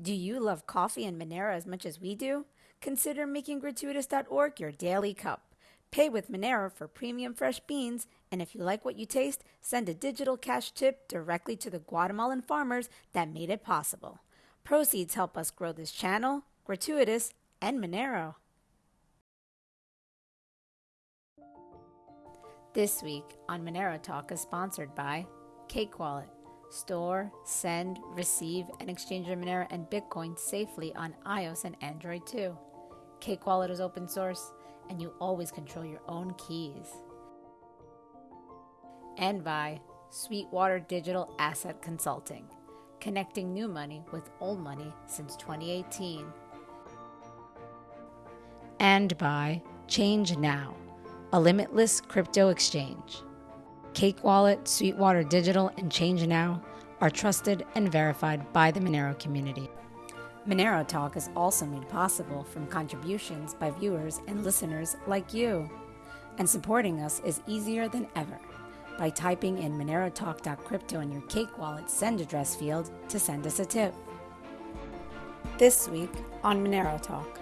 Do you love coffee and Monero as much as we do? Consider making gratuitous.org your daily cup. Pay with Monero for premium fresh beans, and if you like what you taste, send a digital cash tip directly to the Guatemalan farmers that made it possible. Proceeds help us grow this channel, Gratuitous, and Monero. This week on Monero Talk is sponsored by Cake Wallet. Store, send, receive, and exchange your Monero and Bitcoin safely on iOS and Android too. Cake Wallet is open source, and you always control your own keys. And by Sweetwater Digital Asset Consulting, connecting new money with old money since 2018. And by Change Now, a limitless crypto exchange. Cake Wallet, Sweetwater Digital, and Change Now are trusted and verified by the Monero community. Monero Talk is also made possible from contributions by viewers and listeners like you. And supporting us is easier than ever by typing in monerotalk.crypto in your Cake Wallet send address field to send us a tip. This week on Monero Talk.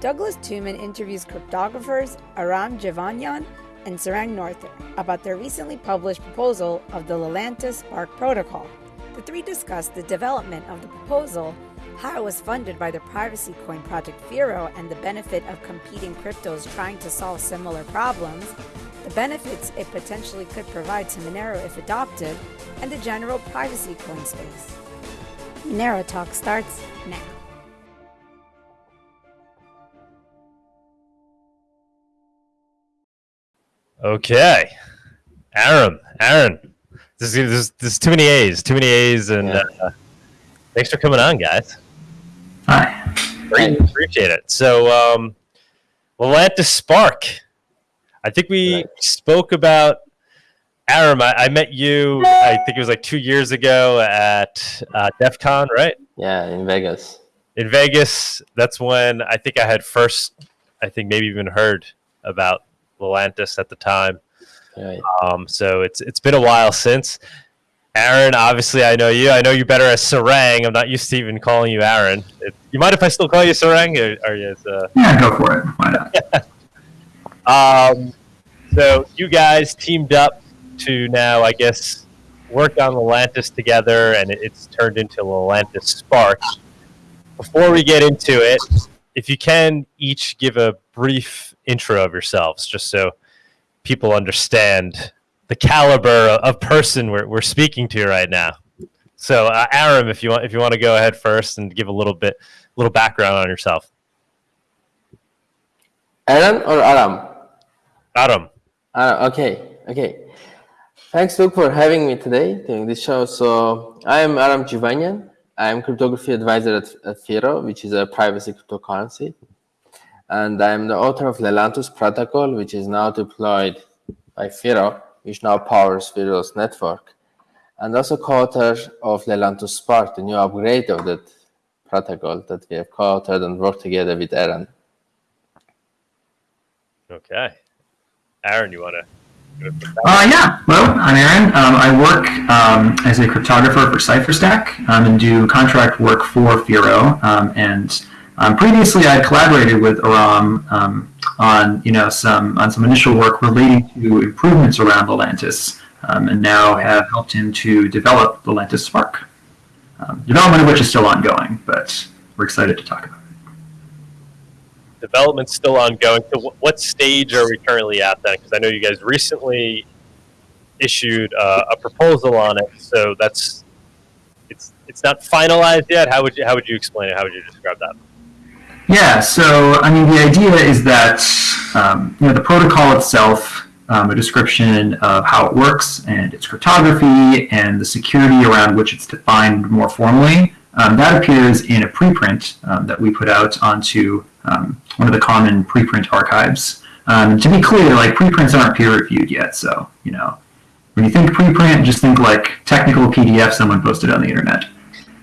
Douglas Tuman interviews cryptographers Aram Jivanyan and Sarang Noether about their recently published proposal of the Lelantus Spark protocol. The three discussed the development of the proposal, how it was funded by the privacy coin project Firo, and the benefit of competing cryptos trying to solve similar problems, the benefits it potentially could provide to Monero if adopted, and the general privacy coin space. Monero Talk starts now. Okay, Aaron, Aaron, this is, this, is too many A's, too many A's, and yeah. uh, thanks for coming on, guys. Hi. Great, appreciate it. So, um, Lelantus Spark. I think we right. spoke about Aram. I, I, met you. I think it was like two years ago at uh, DEF CON, right? Yeah, in Vegas. In Vegas, that's when I think I had first. I think maybe even heard about Lelantus at the time. Right. Um, so it's it's been a while since. Aaron, obviously, I know you. I know you better as Sarang. I'm not used to even calling you Aaron. If, you mind if I still call you Sarang? Or, you, uh... Yeah, go for it. Why not? um, so you guys teamed up to now, I guess, work on Lelantus together, and it, it's turned into Lelantus Spark. Before we get into it, if you can each give a brief intro of yourselves, just so people understand the caliber of person we're, we're speaking to right now. So, uh, Aram, if you want, if you want to go ahead first and give a little bit, little background on yourself. Aaron or Aram? Aram. Uh, okay, okay. Thanks, Luke, for having me today during this show. So, I am Aram Jivanyan. I am cryptography advisor at, at Firo, which is a privacy cryptocurrency. And I'm the author of Lelantus protocol, which is now deployed by Firo, which now powers Firo's network. And also co-author of Lelantus Spark, the new upgrade of that protocol that we have co-authored and worked together with Aaron. Okay. Aaron, you want to uh, yeah, well, I'm Aaron. Um, I work um, as a cryptographer for Cypher Stack um, and do contract work for Firo. Um, and um, previously, I collaborated with Aram um, on you know some on some initial work relating to improvements around Lelantus, and now have helped him to develop Lelantus Spark. development of which is still ongoing, but we're excited to talk about it. development's still ongoing. So what stage are we currently at then? Because I know you guys recently issued uh, a proposal on it, so that's it's it's not finalized yet. How would you how would you explain it? How would you describe that? Yeah, so I mean the idea is that um, you know the protocol itself. Um, a description of how it works and its cryptography and the security around which it's defined more formally. Um, that appears in a preprint um, that we put out onto um, one of the common preprint archives. Um, to be clear, like preprints aren't peer reviewed yet, so you know when you think preprint, just think like technical PDF someone posted on the internet.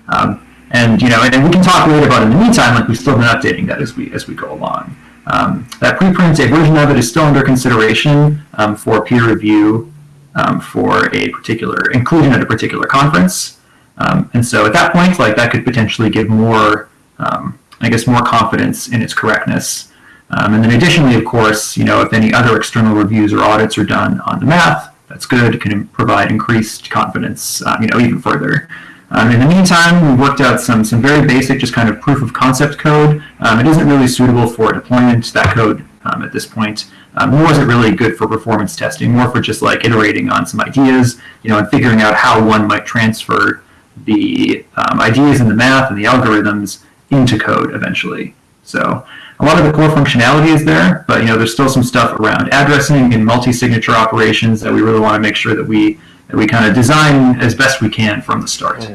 Um, and you know, and, and, we can talk later about in the meantime. Like we've still been updating that as we as we go along. Um, that preprint, a version of it is still under consideration um, for peer review um, for a particular inclusion at a particular conference. Um, and so at that point, like that could potentially give more, um, I guess, more confidence in its correctness. Um, and then additionally, of course, you know, if any other external reviews or audits are done on the math, that's good. It can provide increased confidence, uh, you know, even further. Um, in the meantime, we worked out some some very basic, just kind of proof of concept code. Um, it isn't really suitable for deployment. That code um, at this point, um, nor is it really good for performance testing. More for just like iterating on some ideas, you know, and figuring out how one might transfer the um, ideas in the math and the algorithms into code eventually. So a lot of the core functionality is there, but you know, there's still some stuff around addressing and multi-signature operations that we really want to make sure that we that we kind of design as best we can from the start.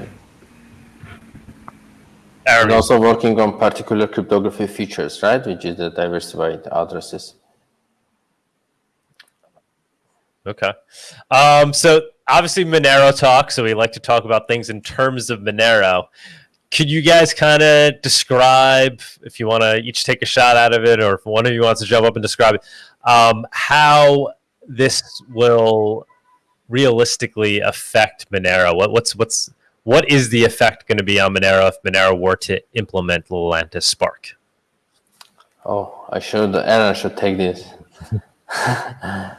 And also working on particular cryptography features, right? Which is the diversified addresses. Okay. Um, so obviously Monero talk. So we like to talk about things in terms of Monero. Could you guys kind of describe, if you want to each take a shot out of it, or if one of you wants to jump up and describe it, um, how this will realistically affect Monero? What, what's what's what is the effect going to be on Monero if Monero were to implement Lelantus Spark? Oh, I should, Aaron should take this.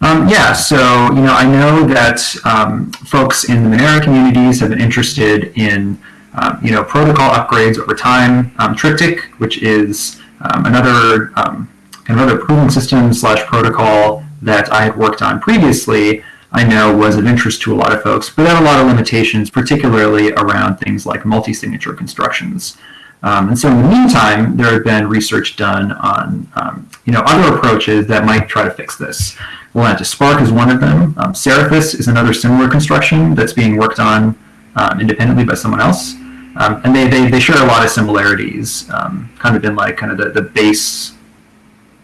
Um, yeah, so you know, I know that um, folks in the Monero communities have been interested in um, you know protocol upgrades over time. Um, Triptych, which is um, another um, kind of pooling system slash protocol that I had worked on previously, I know was of interest to a lot of folks, but had a lot of limitations, particularly around things like multi-signature constructions. Um, and so in the meantime, there had been research done on um, you know other approaches that might try to fix this. Lelantus Spark is one of them. Um, Seraphis is another similar construction that's being worked on um, independently by someone else. Um, and they, they, they share a lot of similarities, um, kind of in like kind of the, the base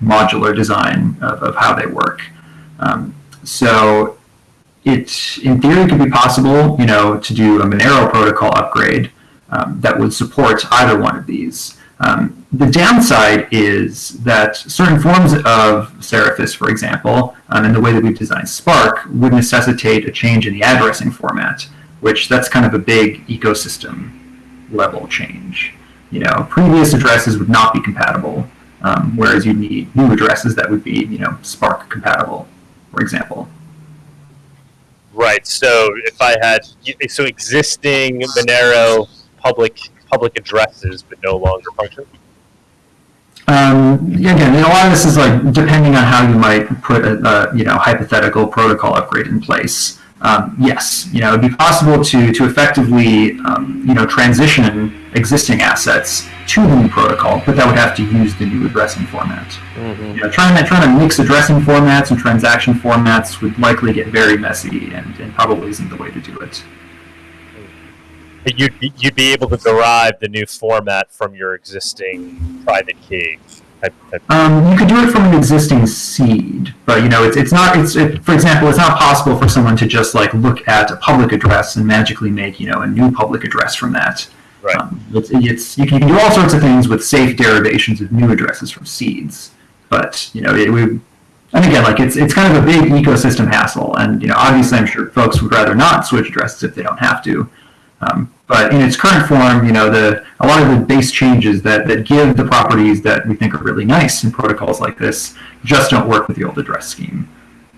modular design of, of how they work. so it, in theory, could be possible, you know, to do a Monero protocol upgrade um, that would support either one of these. Um, the downside is that certain forms of Seraphis, for example, um, and the way that we've designed Spark would necessitate a change in the addressing format, which that's kind of a big ecosystem level change. You know, previous addresses would not be compatible, um, whereas you need new addresses that would be, you know, Spark compatible, for example. Right. So if I had so existing Monero public public addresses but no longer function? Um, again, a lot of this is like depending on how you might put a, a you know hypothetical protocol upgrade in place. Um, yes, you know it'd be possible to to effectively um, you know transition existing assets to the new protocol, but that would have to use the new addressing format. Mm-hmm. You know, trying to trying to mix addressing formats and transaction formats would likely get very messy, and, and probably isn't the way to do it you'd be, you'd be able to derive the new format from your existing private key. Type, type. Um, you could do it from an existing seed, but you know it's it's not it's it, for example it's not possible for someone to just like look at a public address and magically make you know a new public address from that. Right. Um, it's, it's you, can, you can do all sorts of things with safe derivations of new addresses from seeds, but you know it, we and again, like it's it's kind of a big ecosystem hassle, and you know, obviously, I'm sure folks would rather not switch addresses if they don't have to. Um, but in its current form, you know, the a lot of the base changes that, that give the properties that we think are really nice in protocols like this just don't work with the old address scheme.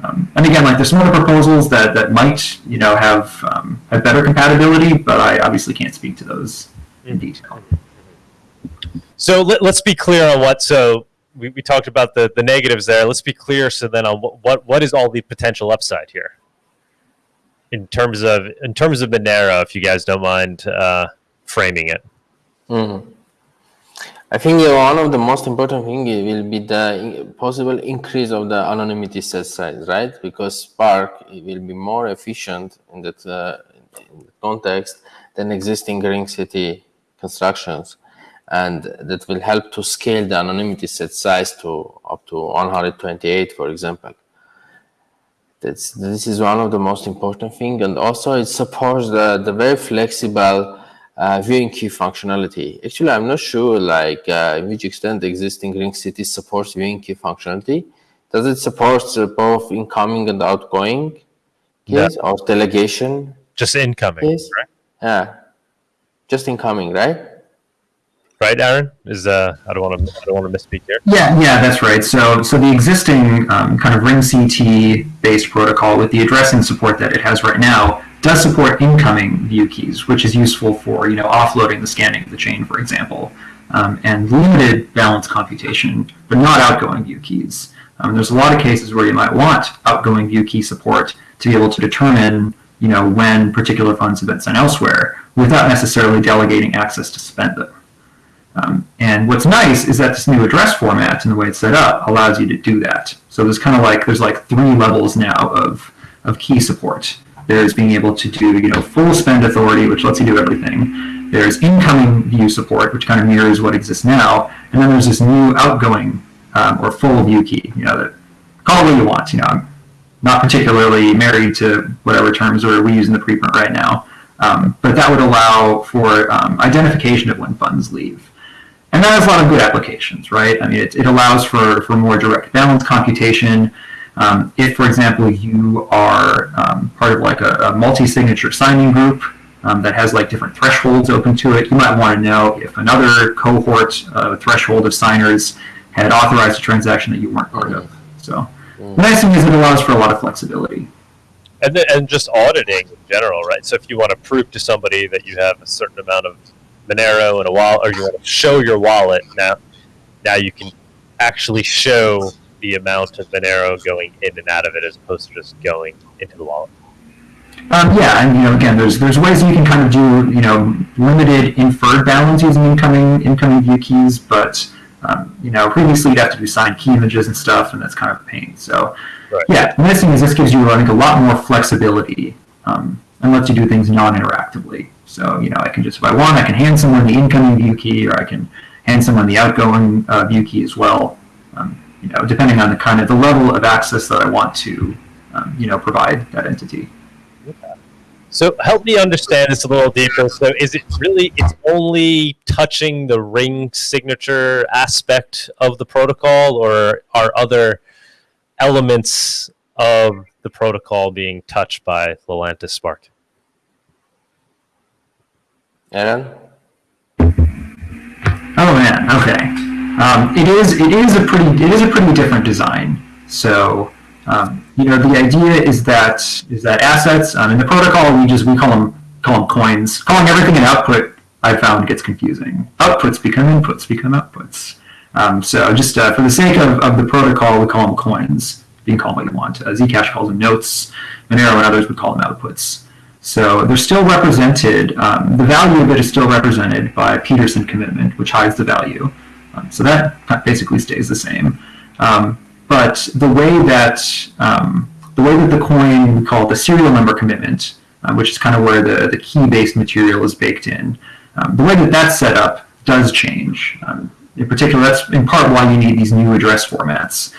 Um, and again, like there's some other proposals that, that might, you know, have um, have better compatibility, but I obviously can't speak to those in detail. So let, us be clear on what. So we, we talked about the, the negatives there. Let's be clear. So then on what, what what is all the potential upside here? In terms of in terms of Monero, if you guys don't mind uh, framing it. Mm. I think one of the most important thing will be the possible increase of the anonymity set size, right? Because Spark will be more efficient in that, uh, in context than existing ring CT constructions, and that will help to scale the anonymity set size to up to 128, for example. That's, this is one of the most important thing. And also it supports the, the very flexible uh, viewing key functionality. Actually, I'm not sure like uh, in which extent the existing ring CT supports viewing key functionality. Does it support uh, both incoming and outgoing keys yeah. or delegation? Just incoming, keys? right? Yeah, just incoming, right? Right, Aaron? Is uh, I don't want to I don't want to misspeak here. Yeah, yeah, that's right. So, so the existing um, kind of ring CT based protocol with the addressing support that it has right now does support incoming view keys, which is useful for you know offloading the scanning of the chain, for example, um, and limited balance computation, but not outgoing view keys. Um, there's a lot of cases where you might want outgoing view key support to be able to determine you know when particular funds have been sent elsewhere without necessarily delegating access to spend them. Um, and what's nice is that this new address format and the way it's set up allows you to do that. So there's kind of like there's like three levels now of of key support. There's being able to do you know full spend authority, which lets you do everything. There's incoming view support, which kind of mirrors what exists now, and then there's this new outgoing um, or full view key. You know, that call it what you want. You know, I'm not particularly married to whatever terms we use in the preprint right now, um, but that would allow for um, identification of when funds leave. And that has a lot of good applications, right? I mean, it, it allows for, for more direct balance computation. Um, if, for example, you are um, part of like a, a multi-signature signing group um, that has like different thresholds open to it, you might want to know if another cohort, uh, threshold of signers had authorized a transaction that you weren't part of. So the nice thing is it allows for a lot of flexibility. And then, and just auditing in general, right? So if you want to prove to somebody that you have a certain amount of Monero and a wallet, or you want to show your wallet now. Now you can actually show the amount of Monero going in and out of it, as opposed to just going into the wallet. Um, yeah, and you know, again, there's there's ways you can kind of do you know limited inferred balance using incoming incoming view keys, but um, you know previously you'd have to do signed key images and stuff, and that's kind of a pain. So Right. yeah, the nice thing is this gives you I think a lot more flexibility um, and lets you do things non-interactively. So, you know, I can just, if I want, I can hand someone the incoming view key, or I can hand someone the outgoing uh, view key as well. Um, you know, depending on the kind of the level of access that I want to, um, you know, provide that entity. So help me understand this a little deeper. So is it really it's only touching the ring signature aspect of the protocol, or are other elements of the protocol being touched by Lelantus Spark? Aaron? Oh man, okay. Um, it is it is a pretty it is a pretty different design. So um, you know the idea is that is that assets um, in the protocol we just we call them call them coins. Calling everything an output I found gets confusing. Outputs become inputs become outputs. Um, so just uh, for the sake of, of the protocol, we call them coins. You can call them what you want. Uh, Zcash calls them notes. Monero and others would call them outputs. So they're still represented, um, the value of it is still represented by Pedersen commitment, which hides the value. Um, so that basically stays the same. Um, but the way that um, the way that the coin, we call the serial number commitment, uh, which is kind of where the, the key-based material is baked in, um, the way that that's set up does change. In particular, that's in part why you need these new address formats,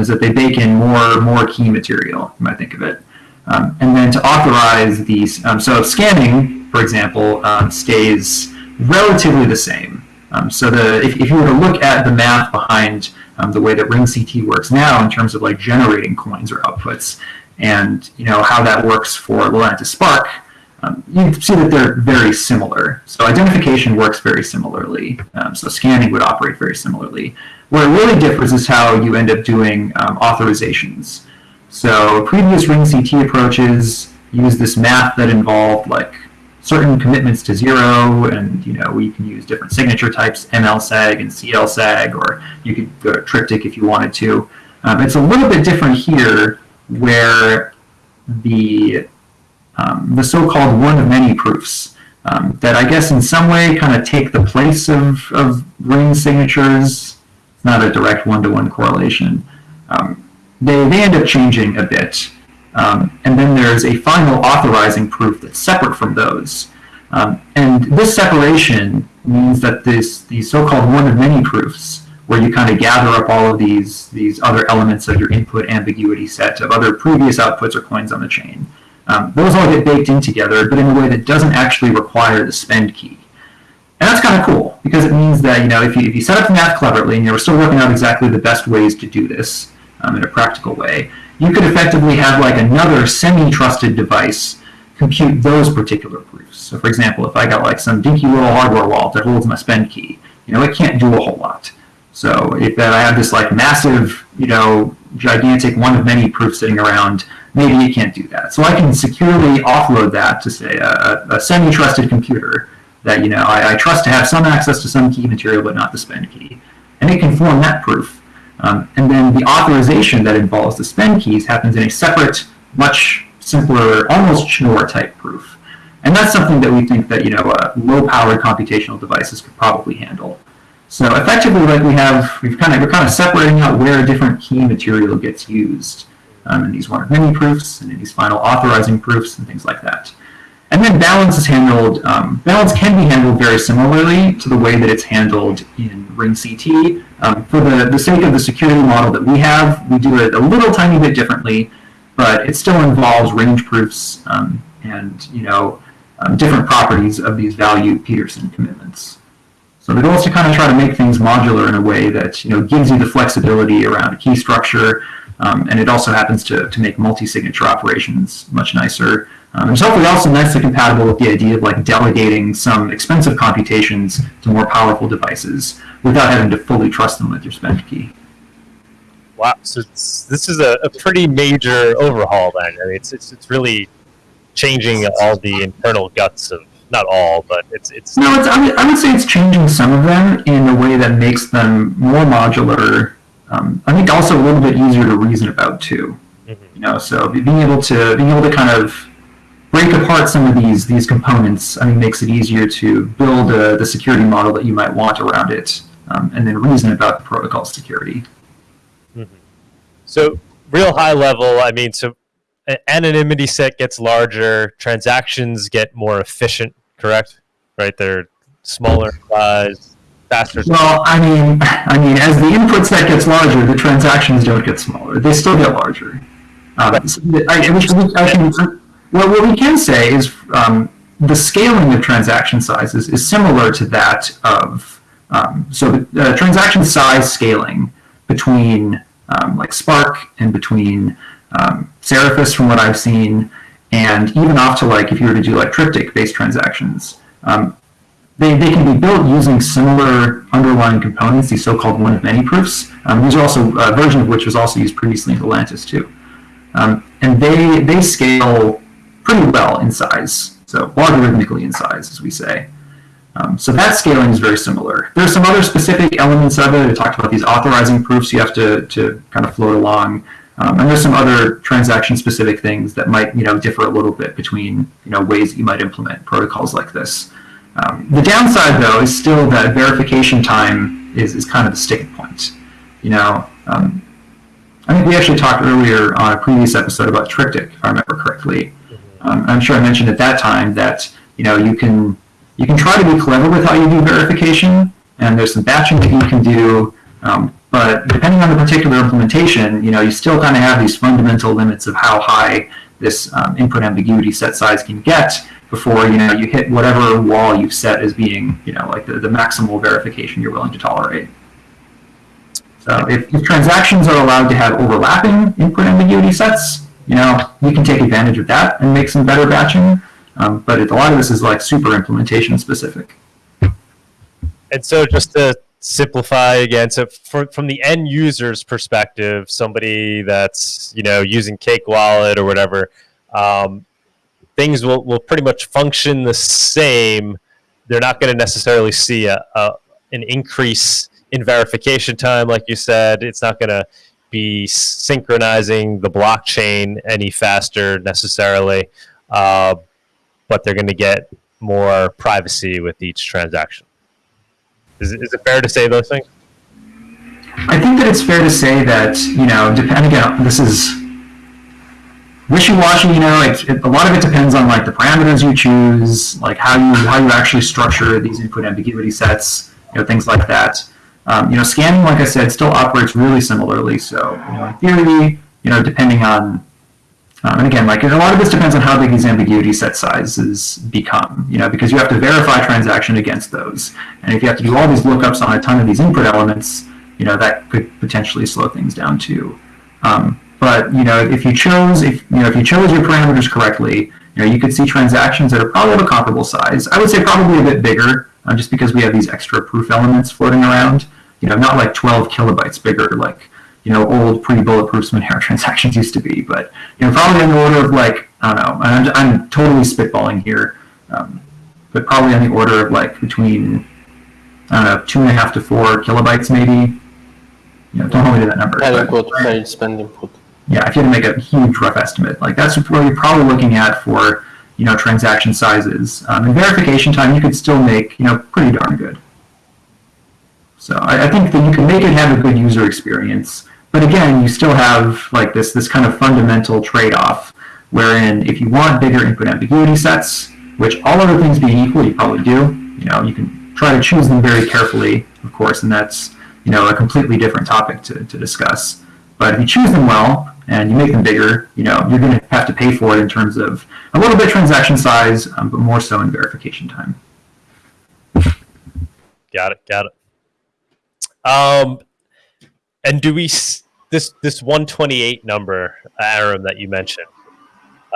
is that they bake in more, more key material, you might think of it. Um, and then to authorize these, um, so scanning, for example, um, stays relatively the same. Um, so the if, if you were to look at the math behind um, the way that Ring CT works now in terms of like generating coins or outputs, and you know how that works for Lelantus Spark, um, you see that they're very similar. So identification works very similarly. so scanning would operate very similarly. Where it really differs is how you end up doing authorizations. So previous ring CT approaches use this math that involved like certain commitments to zero, and you know we can use different signature types, MLSAG and CLSAG, or you could go to triptych if you wanted to. Um, it's a little bit different here, where the um, the so-called one of many proofs um, that I guess in some way kind of take the place of, of ring signatures. It's not a direct one-to-one correlation. Um, they, they end up changing a bit. Um, and then there's a final authorizing proof that's separate from those. Um, and this separation means that this these so-called one of many proofs, where you kind of gather up all of these these other elements of your input ambiguity set of other previous outputs or coins on the chain, um, those all get baked in together, but in a way that doesn't actually require the spend key. And that's kind of cool because it means that you know if you, if you set up the math cleverly and you're still working out exactly the best ways to do this, um, in a practical way, you could effectively have like another semi-trusted device compute those particular proofs. So for example, if I got like some dinky little hardware wallet that holds my spend key, you know, it can't do a whole lot. So if I have this like massive, you know, gigantic one of many proof sitting around, maybe it can't do that. So I can securely offload that to say a, a semi-trusted computer that, you know, I, I, trust to have some access to some key material, but not the spend key. And it can form that proof. Um, and then the authorization that involves the spend keys happens in a separate, much simpler, almost Schnorr type proof. And that's something that we think that, you know, uh, low-powered computational devices could probably handle. So effectively, like we have, we've kind of, we're kind of separating out where a different key material gets used um, in these one of many proofs and in these final authorizing proofs and things like that. And then balance is handled, um, balance can be handled very similarly to the way that it's handled in RingCT. Um, for the, the sake of the security model that we have, we do it a little tiny bit differently, but it still involves range proofs um, and, you know, um, different properties of these value Pedersen commitments. So the goal is to kind of try to make things modular in a way that, you know, gives you the flexibility around key structure, um, and it also happens to, to make multi-signature operations much nicer. Um, it's hopefully also nicely compatible with the idea of like delegating some expensive computations to more powerful devices without having to fully trust them with your spend key. Wow, so this is a, a, pretty major overhaul then. I mean, it's, it's, it's really changing all the internal guts of, not all, but it's... it's no, it's, I, would, I would say it's changing some of them in a way that makes them more modular. Um, I think also a little bit easier to reason about too. Mm-hmm. You know, so being able to being able to kind of break apart some of these these components, I mean, makes it easier to build a, the security model that you might want around it, um, and then reason about the protocol security. Mm-hmm. So, real high level, I mean, so anonymity set gets larger, transactions get more efficient, correct? Right, they're smaller size, faster. Well, I mean, I mean, as the input set gets larger, the transactions don't get smaller; they still get larger. Um, so I, which, I can well, what we can say is um, the scaling of transaction sizes is similar to that of, um, so the uh, transaction size scaling between um, like Spark and between um, Seraphis from what I've seen, and even off to like if you were to do like triptych-based transactions, um, they, they can be built using similar underlying components, these so-called one-of-many proofs. Um, these are also a version of which was also used previously in Lelantus too. Um, and they, they scale pretty well in size, so logarithmically in size, as we say. Um, so that scaling is very similar. There are some other specific elements of it. I talked about these authorizing proofs you have to, to kind of float along. Um, and there's some other transaction-specific things that might, you know, differ a little bit between, you know, ways that you might implement protocols like this. Um, the downside, though, is still that verification time is, is kind of the sticking point. You know, um, I think we actually talked earlier on a previous episode about Triptych, if I remember correctly. Um, I'm sure I mentioned at that time that you know you can you can try to be clever with how you do verification, and there's some batching that you can do. Um, but depending on the particular implementation, you know, you still kind of have these fundamental limits of how high this um, input ambiguity set size can get before you know you hit whatever wall you've set as being you know like the, the maximal verification you're willing to tolerate. So if, if transactions are allowed to have overlapping input ambiguity sets, you know, we can take advantage of that and make some better batching. Um, but it, a lot of this is like super implementation specific. And so just to simplify again, so for, from the end user's perspective, somebody that's, you know, using Cake Wallet or whatever, um, things will, will pretty much function the same. They're not going to necessarily see a, a, an increase in verification time, like you said. It's not going to be synchronizing the blockchain any faster necessarily, uh, but they're going to get more privacy with each transaction. Is, is it fair to say those things? I think that it's fair to say that, you know, depending on, this is wishy-washy, you know, it, it, a lot of it depends on like the parameters you choose, like how you, how you actually structure these input ambiguity sets, you know, things like that. Um, you know, scanning, like I said, still operates really similarly. So, you know, in theory, you know, depending on, um, and again, like a lot of this depends on how big these ambiguity set sizes become, you know, because you have to verify transaction against those. And if you have to do all these lookups on a ton of these input elements, you know, that could potentially slow things down too. Um, but, you know, if you chose, if, you know, if you chose your parameters correctly, you know, you could see transactions that are probably of a comparable size. I would say probably a bit bigger, uh, just because we have these extra proof elements floating around. You know, not like 12 kilobytes bigger, like you know old pre-bulletproof Monero transactions used to be, but you know probably in the order of like I don't know. I'm, I'm totally spitballing here, um, but probably on the order of like between I don't know two and a half to four kilobytes maybe. You know, don't hold me to that number. But- input, per spend input. yeah, if you had to make a huge rough estimate, like that's what you're probably looking at for you know transaction sizes. Um, and verification time, you could still make you know pretty darn good. So I, I think that you can make it have a good user experience, but again, you still have like this this kind of fundamental trade-off, wherein if you want bigger input ambiguity sets, which all other things being equal, you probably do. You know, you can try to choose them very carefully, of course, and that's you know a completely different topic to, to discuss. But if you choose them well and you make them bigger, you know you're going to have to pay for it in terms of a little bit transaction size, um, but more so in verification time. Got it. Got it. Um, and do we s- this this 128 number, Aram, that you mentioned?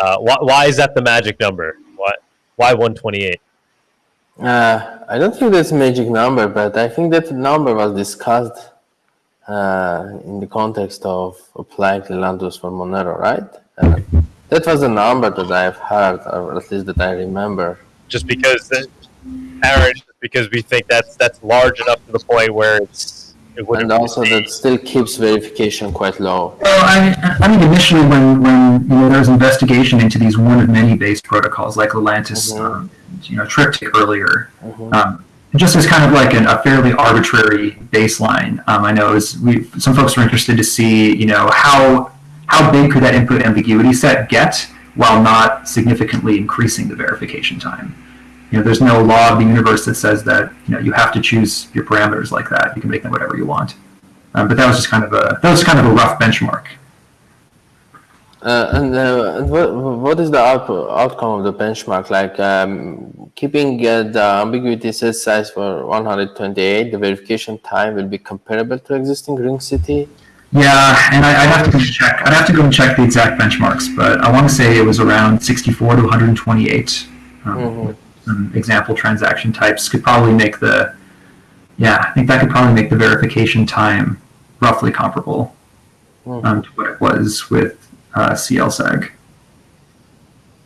Uh, why, why is that the magic number? Why why 128? Uh, I don't think that's a magic number, but I think that number was discussed uh, in the context of applying Lelantus for Monero, right? Uh, that was a number that I've heard, or at least that I remember. Just because, the, Aaron, because we think that's that's large enough to the point where it's it wouldn't And also be- that still keeps verification quite low. Well, I, I think initially when, when you know, there was investigation into these one of many based protocols like Lelantus, Mhm. um, you know, Triptych earlier, Mhm. um, just as kind of like an, a fairly arbitrary baseline, um, I know is we some folks were interested to see, you know, how how big could that input ambiguity set get while not significantly increasing the verification time. You know, there's no law of the universe that says that you know you have to choose your parameters like that. You can make them whatever you want. Um, but that was just kind of a that was kind of a rough benchmark. Uh, and uh, what, what is the out- outcome of the benchmark? Like um, keeping uh, the ambiguity set size for 128, the verification time will be comparable to existing ring CT. Yeah, and I, I'd have to go and check. I'd have to go and check the exact benchmarks, but I want to say it was around 64 to 128. Um, Mhm. with Some example transaction types could probably make the. Yeah, I think that could probably make the verification time roughly comparable Mhm. um, to what it was with uh, CLSAG.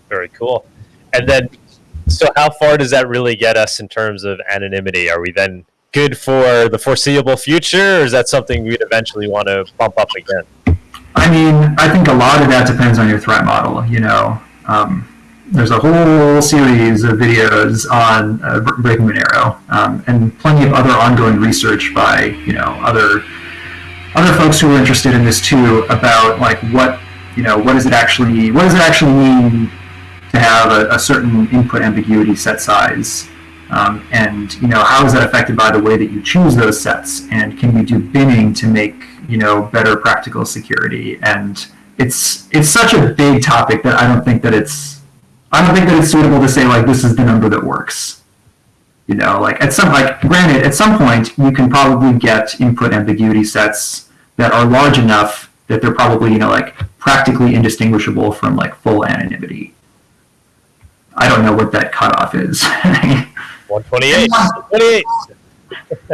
Very cool. And then, so how far does that really get us in terms of anonymity? Are we then good for the foreseeable future, or is that something we'd eventually want to bump up again? I mean, I think a lot of that depends on your threat model. You know, um, there's a whole series of videos on uh, Br- Breaking Monero, um, and plenty of other ongoing research by you know other other folks who are interested in this too about like what you know what does it actually what does it actually mean to have a, a certain input ambiguity set size. Um, and you know how is that affected by the way that you choose those sets and can you do binning to make you know better practical security and it's it's such a big topic that I don't think that it's I don't think that it's suitable to say like this is the number that works. You know, like at some like granted, at some point you can probably get input ambiguity sets that are large enough that they're probably you know like practically indistinguishable from like full anonymity. I don't know what that cutoff is. 128. 128.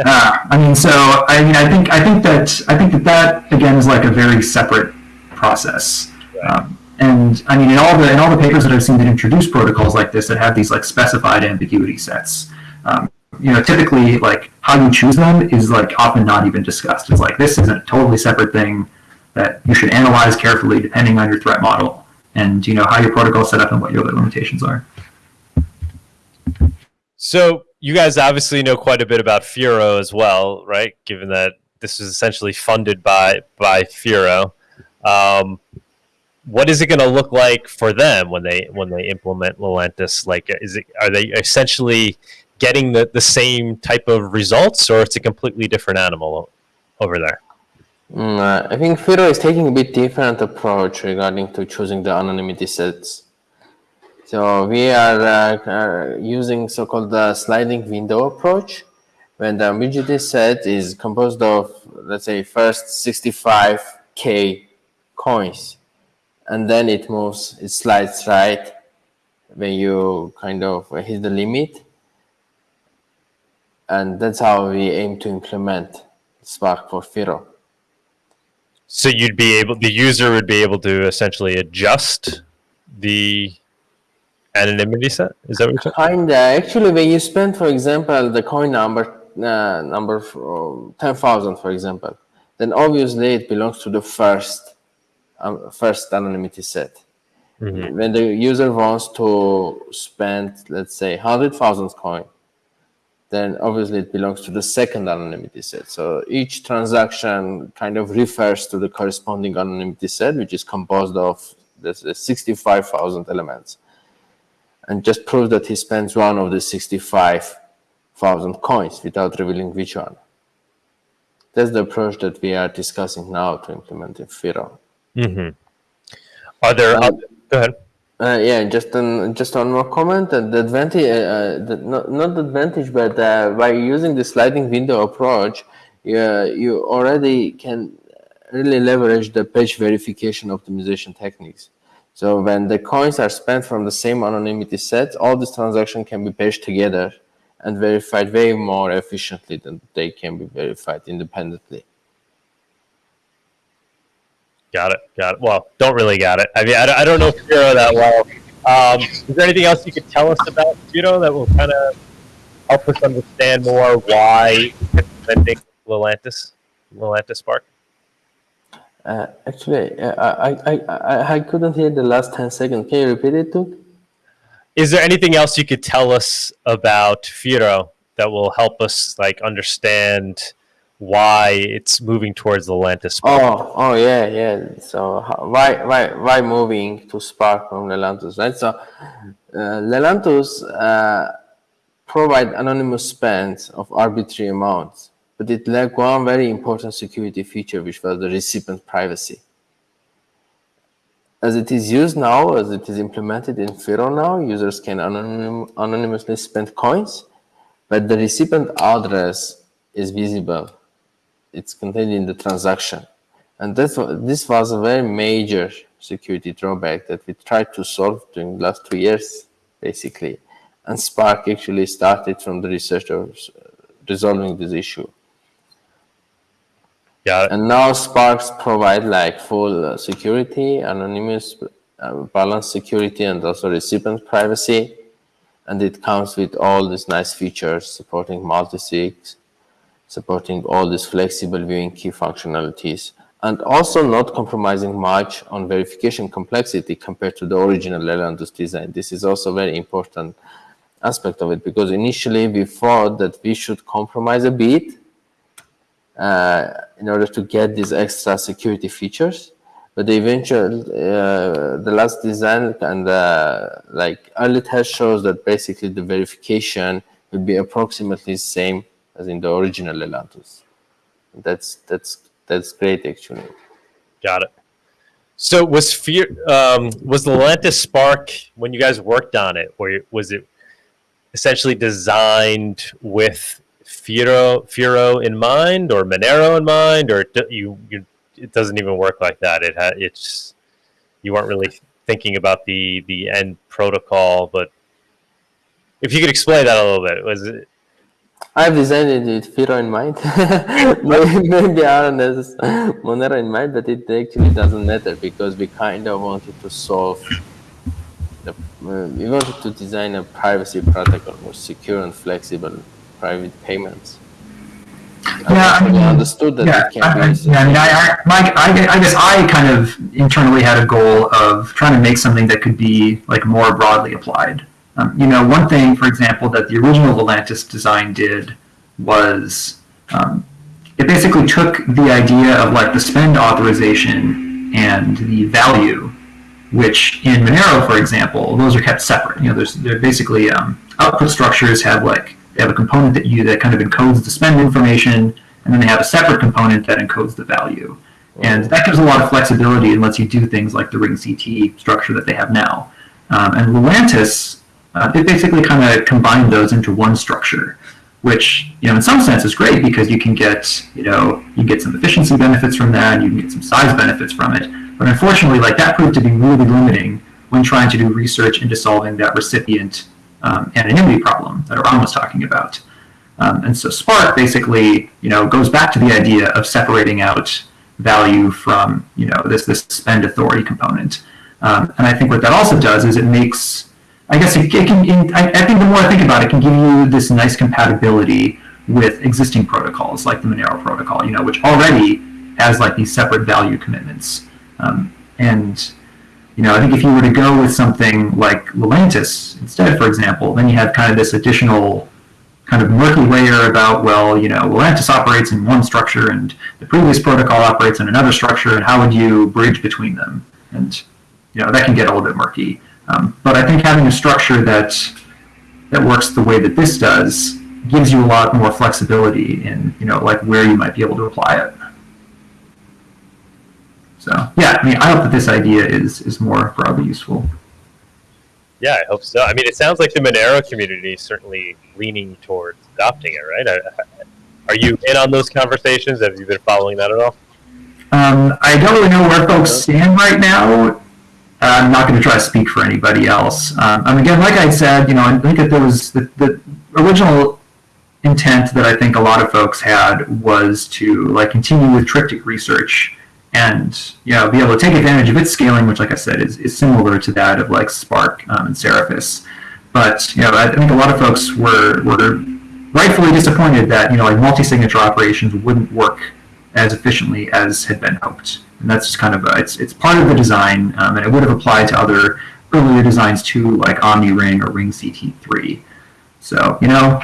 Uh, I mean, so I mean, I think I think that I think that that again is like a very separate process. Um, and I mean, in all the in all the papers that I've seen that introduce protocols like this that have these like specified ambiguity sets, um, you know, typically like how you choose them is like often not even discussed. It's like this is a totally separate thing that you should analyze carefully depending on your threat model and you know how your protocol is set up and what your limitations are. So you guys obviously know quite a bit about Firo as well, right? Given that this is essentially funded by by Firo. Um, what is it going to look like for them when they when they implement Lelantus? Like, is it are they essentially getting the, the same type of results, or it's a completely different animal over there? Mm, uh, I think Firo is taking a bit different approach regarding to choosing the anonymity sets. So we are uh, uh, using so-called uh, sliding window approach, when the ambiguity set is composed of, let's say, first 65k coins, and then it moves, it slides right when you kind of hit the limit. And that's how we aim to implement Spark for Firo. So you'd be able, the user would be able to essentially adjust the anonymity set. Is that what you're saying? Kinda. Actually, when you spend, for example, the coin number uh, number ten thousand, for example, then obviously it belongs to the first um, first anonymity set. When the user wants to spend, let's say, hundred thousand coin, then obviously it belongs to the second anonymity set. So each transaction kind of refers to the corresponding anonymity set, which is composed of this 65,000 elements. And just prove that he spends one of the 65,000 coins without revealing which one. That's the approach that we are discussing now to implement in Firo. Are there, other, go ahead. Uh, yeah, just an, just one more comment. Uh, the advantage, uh, uh, the, not not the advantage, but uh, by using the sliding window approach, you, you already can really leverage the batch verification optimization techniques. So when the coins are spent from the same anonymity set, all these transactions can be batched together and verified way more efficiently than they can be verified independently. Got it. Got it. Well, don't really got it. I mean, I, don't- I don't know Firo that well. Um, is there anything else you could tell us about Firo that will kind of help us understand more why implementing Lelantus, Lelantus Spark? Uh, actually, uh, I, I, I, I couldn't hear the last 10 seconds. Can you repeat it, Tuk? Is there anything else you could tell us about Firo that will help us like understand why it's moving towards the Spark? Oh, oh yeah, yeah. So why, why, why moving to Spark from Lelantus, right? So uh, Lelantus uh, provide anonymous spends of arbitrary amounts, but it lacked one very important security feature, which was the recipient privacy. As it is used now, as it is implemented in Firo now, users can anonym, anonymously spend coins, but the recipient address is visible it's contained in the transaction. And that's, this was a very major security drawback that we tried to solve during the last two years, basically. And Spark actually started from the researchers uh, resolving this issue. It. And now Sparks provide like full uh, security, anonymous, uh, balanced security, and also recipient privacy. And it comes with all these nice features supporting multi-sig, supporting all these flexible viewing key functionalities, and also not compromising much on verification complexity compared to the original Lelantus design. This is also a very important aspect of it because initially we thought that we should compromise a bit uh, in order to get these extra security features. But the eventual, uh, the last design and uh, like early test shows that basically the verification will be approximately the same as in the original Lelantus. That's that's that's great actually. Got it. So was fear um, was the Lelantus Spark when you guys worked on it, or was it essentially designed with Firo Firo in mind or Monero in mind, or do you, you it doesn't even work like that? It had it's you weren't really thinking about the the end protocol, but if you could explain that a little bit, was it I've designed it with Firo in mind. maybe, RNS Monero in mind, but it actually doesn't matter because we kind of wanted to solve the, uh, we wanted to design a privacy protocol more secure and flexible private payments. Yeah, I mean, understood that yeah, I, I, yeah, I mean, I, I, I guess I kind of internally had a goal of trying to make something that could be like more broadly applied. Um, you know, one thing, for example, that the original Lelantus design did was um, it basically took the idea of like the spend authorization and the value, which in Monero, for example, those are kept separate. You know, there's they're basically um, output structures have like they have a component that you that kind of encodes the spend information, and then they have a separate component that encodes the value. And that gives a lot of flexibility and lets you do things like the ring CT structure that they have now. Um, and Lelantus, uh, they basically kind of combined those into one structure, which you know in some sense is great because you can get you know you get some efficiency benefits from that, you can get some size benefits from it. But unfortunately, like that proved to be really limiting when trying to do research into solving that recipient um, anonymity problem that Aram was talking about. Um, and so Spark basically, you know, goes back to the idea of separating out value from, you know, this this spend authority component. Um, and I think what that also does is it makes, I guess it, it can, I, I think the more I think about it, it can give you this nice compatibility with existing protocols like the Monero protocol, you know, which already has like these separate value commitments. Um, and you know, I think if you were to go with something like Lelantus instead, for example, then you have kind of this additional kind of murky layer about, well, you know, Lelantus operates in one structure and the previous protocol operates in another structure, and how would you bridge between them? And, you know, that can get a little bit murky. Um, but I think having a structure that that works the way that this does gives you a lot more flexibility in, you know, like where you might be able to apply it. So yeah, I mean, I hope that this idea is is more broadly useful. Yeah, I hope so. I mean, it sounds like the Monero community is certainly leaning towards adopting it, right? Are you in on those conversations? Have you been following that at all? Um, I don't really know where folks stand right now. I'm not going to try to speak for anybody else. Um, and again, like I said, you know, I think that there was the, the original intent that I think a lot of folks had was to like continue with triptych research and you know be able to take advantage of its scaling, which, like I said, is, is similar to that of like Spark um, and Seraphis. But you know, I think a lot of folks were were rightfully disappointed that you know like multi-signature operations wouldn't work as efficiently as had been hoped. And that's just kind of a, it's it's part of the design, um, and it would have applied to other earlier designs too, like OmniRing or Ring CT3. So you know,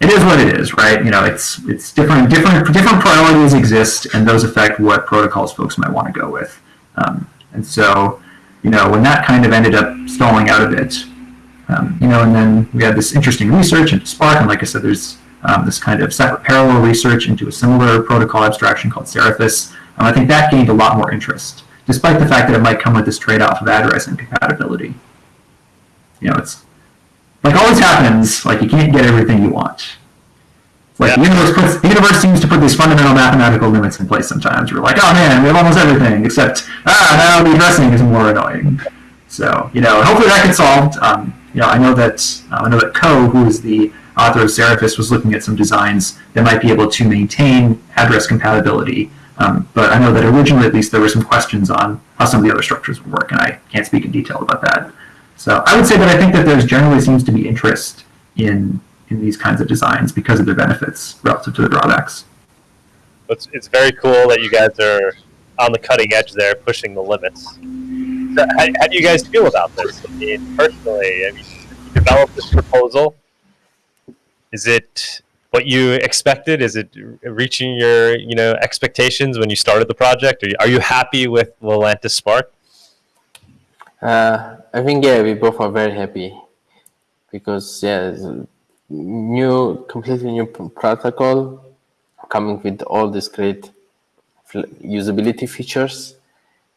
it is what it is, right? You know, it's it's different different different priorities exist, and those affect what protocols folks might want to go with. Um, and so, you know, when that kind of ended up stalling out a bit, um, you know, and then we had this interesting research into Spark, and like I said, there's um, this kind of separate parallel research into a similar protocol abstraction called Seraphis. I think that gained a lot more interest, despite the fact that it might come with this trade-off of address and compatibility. You know, it's like always happens, like you can't get everything you want. Like yeah. the universe puts, the universe seems to put these fundamental mathematical limits in place sometimes. We're like, oh man, we have almost everything, except ah, now the addressing is more annoying. So you know, hopefully that gets solved. Um, you know, I know that uh, I know that Ko, who is the author of Seraphis, was looking at some designs that might be able to maintain address compatibility. Um, but I know that originally, at least, there were some questions on how some of the other structures would work, and I can't speak in detail about that. So I would say that I think that there's generally seems to be interest in in these kinds of designs because of their benefits relative to the drawbacks. It's, it's very cool that you guys are on the cutting edge there, pushing the limits. So how, how, do you guys feel about this? I mean, personally, I mean, you developed this proposal. Is it what you expected? Is it reaching your you know expectations when you started the project? Are you, are you happy with Lelantus Spark? Uh, I think yeah, we both are very happy because yeah, new, completely new protocol coming with all these great usability features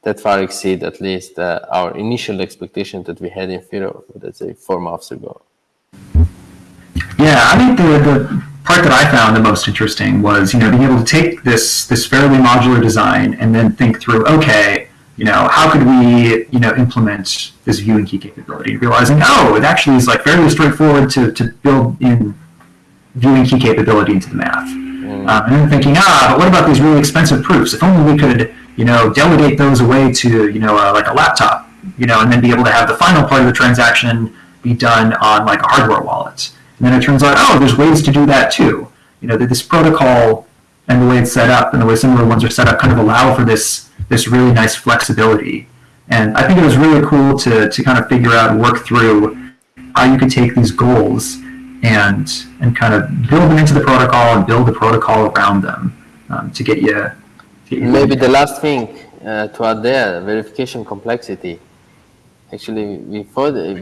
that far exceed at least uh, our initial expectation that we had in Firo, let's say four months ago. Yeah, I think the, the part that I found the most interesting was, you know, being able to take this this fairly modular design and then think through, okay, you know, how could we, you know, implement this viewing key capability? Realizing, oh, it actually is like fairly straightforward to, to build in viewing key capability into the math. Mm. Um, and then thinking, ah, but what about these really expensive proofs? If only we could, you know, delegate those away to, you know, uh, like a laptop, you know, and then be able to have the final part of the transaction be done on like a hardware wallet. And then it turns out, oh, there's ways to do that too. You know, that this protocol and the way it's set up and the way similar ones are set up kind of allow for this this really nice flexibility. And I think it was really cool to, to kind of figure out and work through how you could take these goals and and kind of build them into the protocol and build the protocol around them um, to get you. To get you Maybe the last thing uh, to add there, verification complexity. Actually, we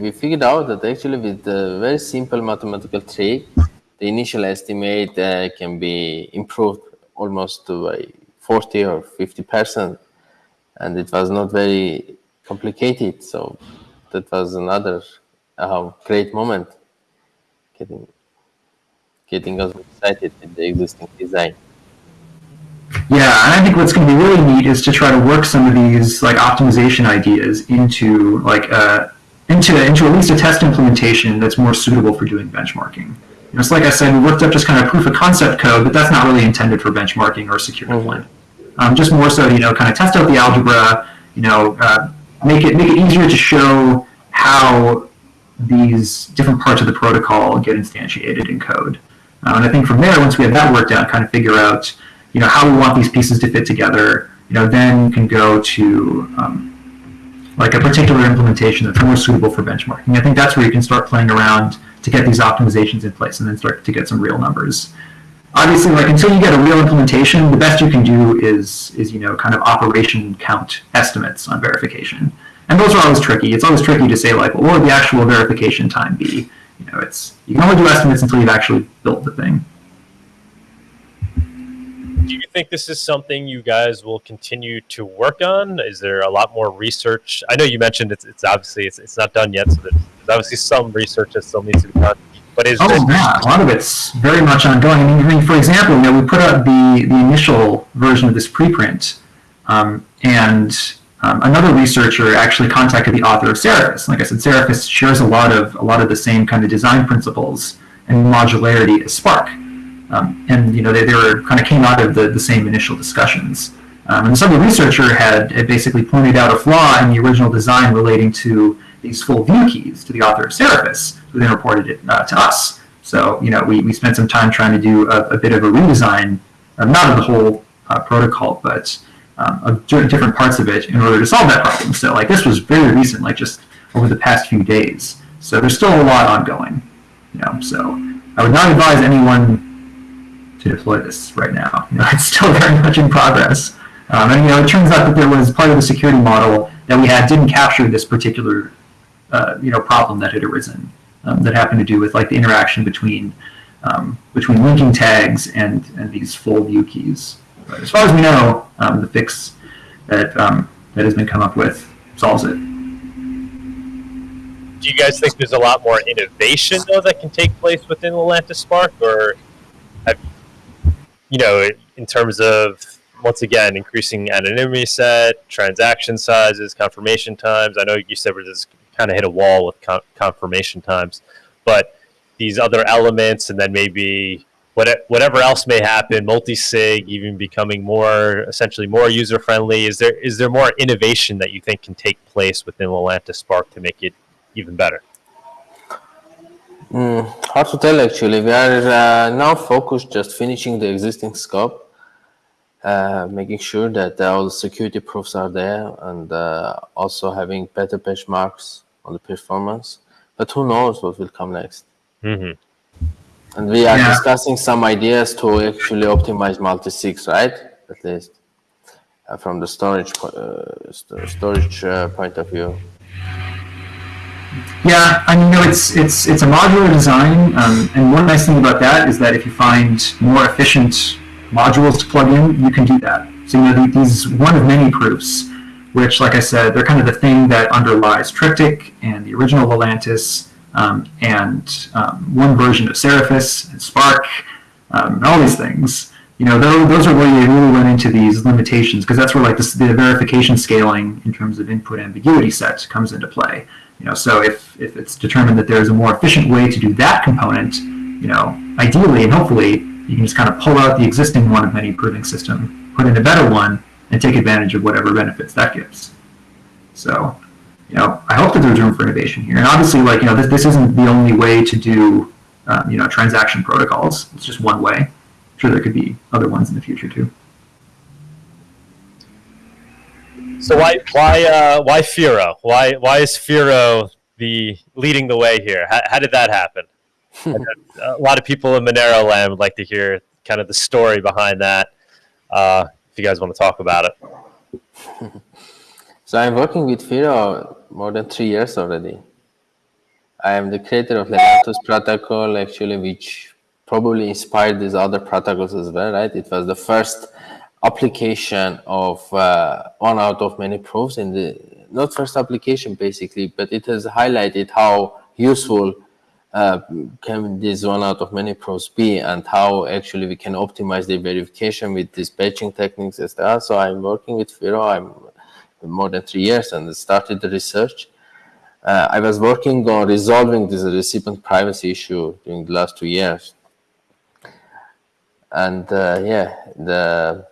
we figured out that actually with a very simple mathematical trick, the initial estimate uh, can be improved almost to a 40 or 50 percent and it was not very complicated. So that was another uh, great moment, getting getting us excited with the existing design. Yeah, and I think what's going to be really neat is to try to work some of these like optimization ideas into like a, into into at least a test implementation that's more suitable for doing benchmarking. You know, so like I said, we worked up just kind of proof of concept code, but that's not really intended for benchmarking or secure deployment. Um, just more so, you know, kind of test out the algebra, you know, uh, make it make it easier to show how these different parts of the protocol get instantiated in code. Uh, and I think from there, once we have that worked out, kind of figure out, you know, how we want these pieces to fit together. You know, then you can go to um, like a particular implementation that's more suitable for benchmarking. I think that's where you can start playing around to get these optimizations in place and then start to get some real numbers. Obviously, like until you get a real implementation, the best you can do is is you know kind of operation count estimates on verification, and those are always tricky. It's always tricky to say like, well, what would the actual verification time be? You know, it's you can only do estimates until you've actually built the thing. Do you think this is something you guys will continue to work on? Is there a lot more research? I know you mentioned it's, it's obviously it's, it's not done yet, so there's, there's obviously some research that still needs to be done. But is oh yeah, a lot of it's very much ongoing. I mean, I mean, for example, you know, we put out the the initial version of this preprint, um, and um, another researcher actually contacted the author of Seraphis. Like I said, Seraphis shares a lot of a lot of the same kind of design principles and modularity as Spark. Um, and you know they, they were kind of came out of the, the same initial discussions. Um, and some of the researcher had, had basically pointed out a flaw in the original design relating to these full view keys to the author of Seraphis, who then reported it uh, to us. So you know we, we spent some time trying to do a, a bit of a redesign, uh, not of the whole uh, protocol, but um, of different parts of it in order to solve that problem. So like this was very recent, like just over the past few days. So there's still a lot ongoing. You know, so I would not advise anyone to deploy this right now. You know, it's still very much in progress. Um, and you know, it turns out that there was part of the security model that we had didn't capture this particular uh, you know problem that had arisen um, that happened to do with like the interaction between um, between linking tags and and these full view keys. But as far as we know, um, the fix that um, that has been come up with solves it. do you guys think there's a lot more innovation though that can take place within Lelantus Spark, or have you know in terms of once again increasing anonymity set, transaction sizes, confirmation times? I know you said we're just kind of hit a wall with con- confirmation times, but these other elements, and then maybe what, whatever else may happen, multi-sig even becoming more essentially more user friendly. Is there is there more innovation that you think can take place within Lelantus Spark to make it even better? Mm, hard to tell actually. We are uh, now focused just finishing the existing scope, uh, making sure that all the security proofs are there, and uh, also having better benchmarks on the performance. But who knows what will come next? Mm-hmm. And we are Yeah. discussing some ideas to actually optimize multi-sigs, right? At least uh, from the storage po- uh, st- storage uh, point of view. Yeah, I mean, know, it's it's it's a modular design, um, and one nice thing about that is that if you find more efficient modules to plug in, you can do that. So you know, these one of many proofs, which, like I said, they're kind of the thing that underlies Triptych and the original Lelantus, um, and um, one version of Seraphis and Spark, um, and all these things. You know, those, those are where you really run into these limitations because that's where like the verification scaling in terms of input ambiguity set comes into play. You know, so if, if it's determined that there's a more efficient way to do that component, you know, ideally and hopefully you can just kind of pull out the existing one of many proving system, put in a better one, and take advantage of whatever benefits that gives. So, you know, I hope that there's room for innovation here. And obviously, like, you know, this, this isn't the only way to do, um, you know, transaction protocols. It's just one way. I'm sure there could be other ones in the future too. So why why uh, why Firo? Why why is Firo the leading the way here? How, how did that happen? a lot of people in Monero land would like to hear kind of the story behind that. Uh, if you guys want to talk about it. So I'm working with Firo more than three years already. I am the creator of Lelantus protocol, actually, which probably inspired these other protocols as well, right? It was the first application of uh, one out of many proofs in the not first application basically, but it has highlighted how useful uh, can this one out of many proofs be and how actually we can optimize the verification with these batching techniques as well. So I'm working with Firo. I'm more than three years and started the research. uh, I was working on resolving this recipient privacy issue during the last two years. And uh, yeah, the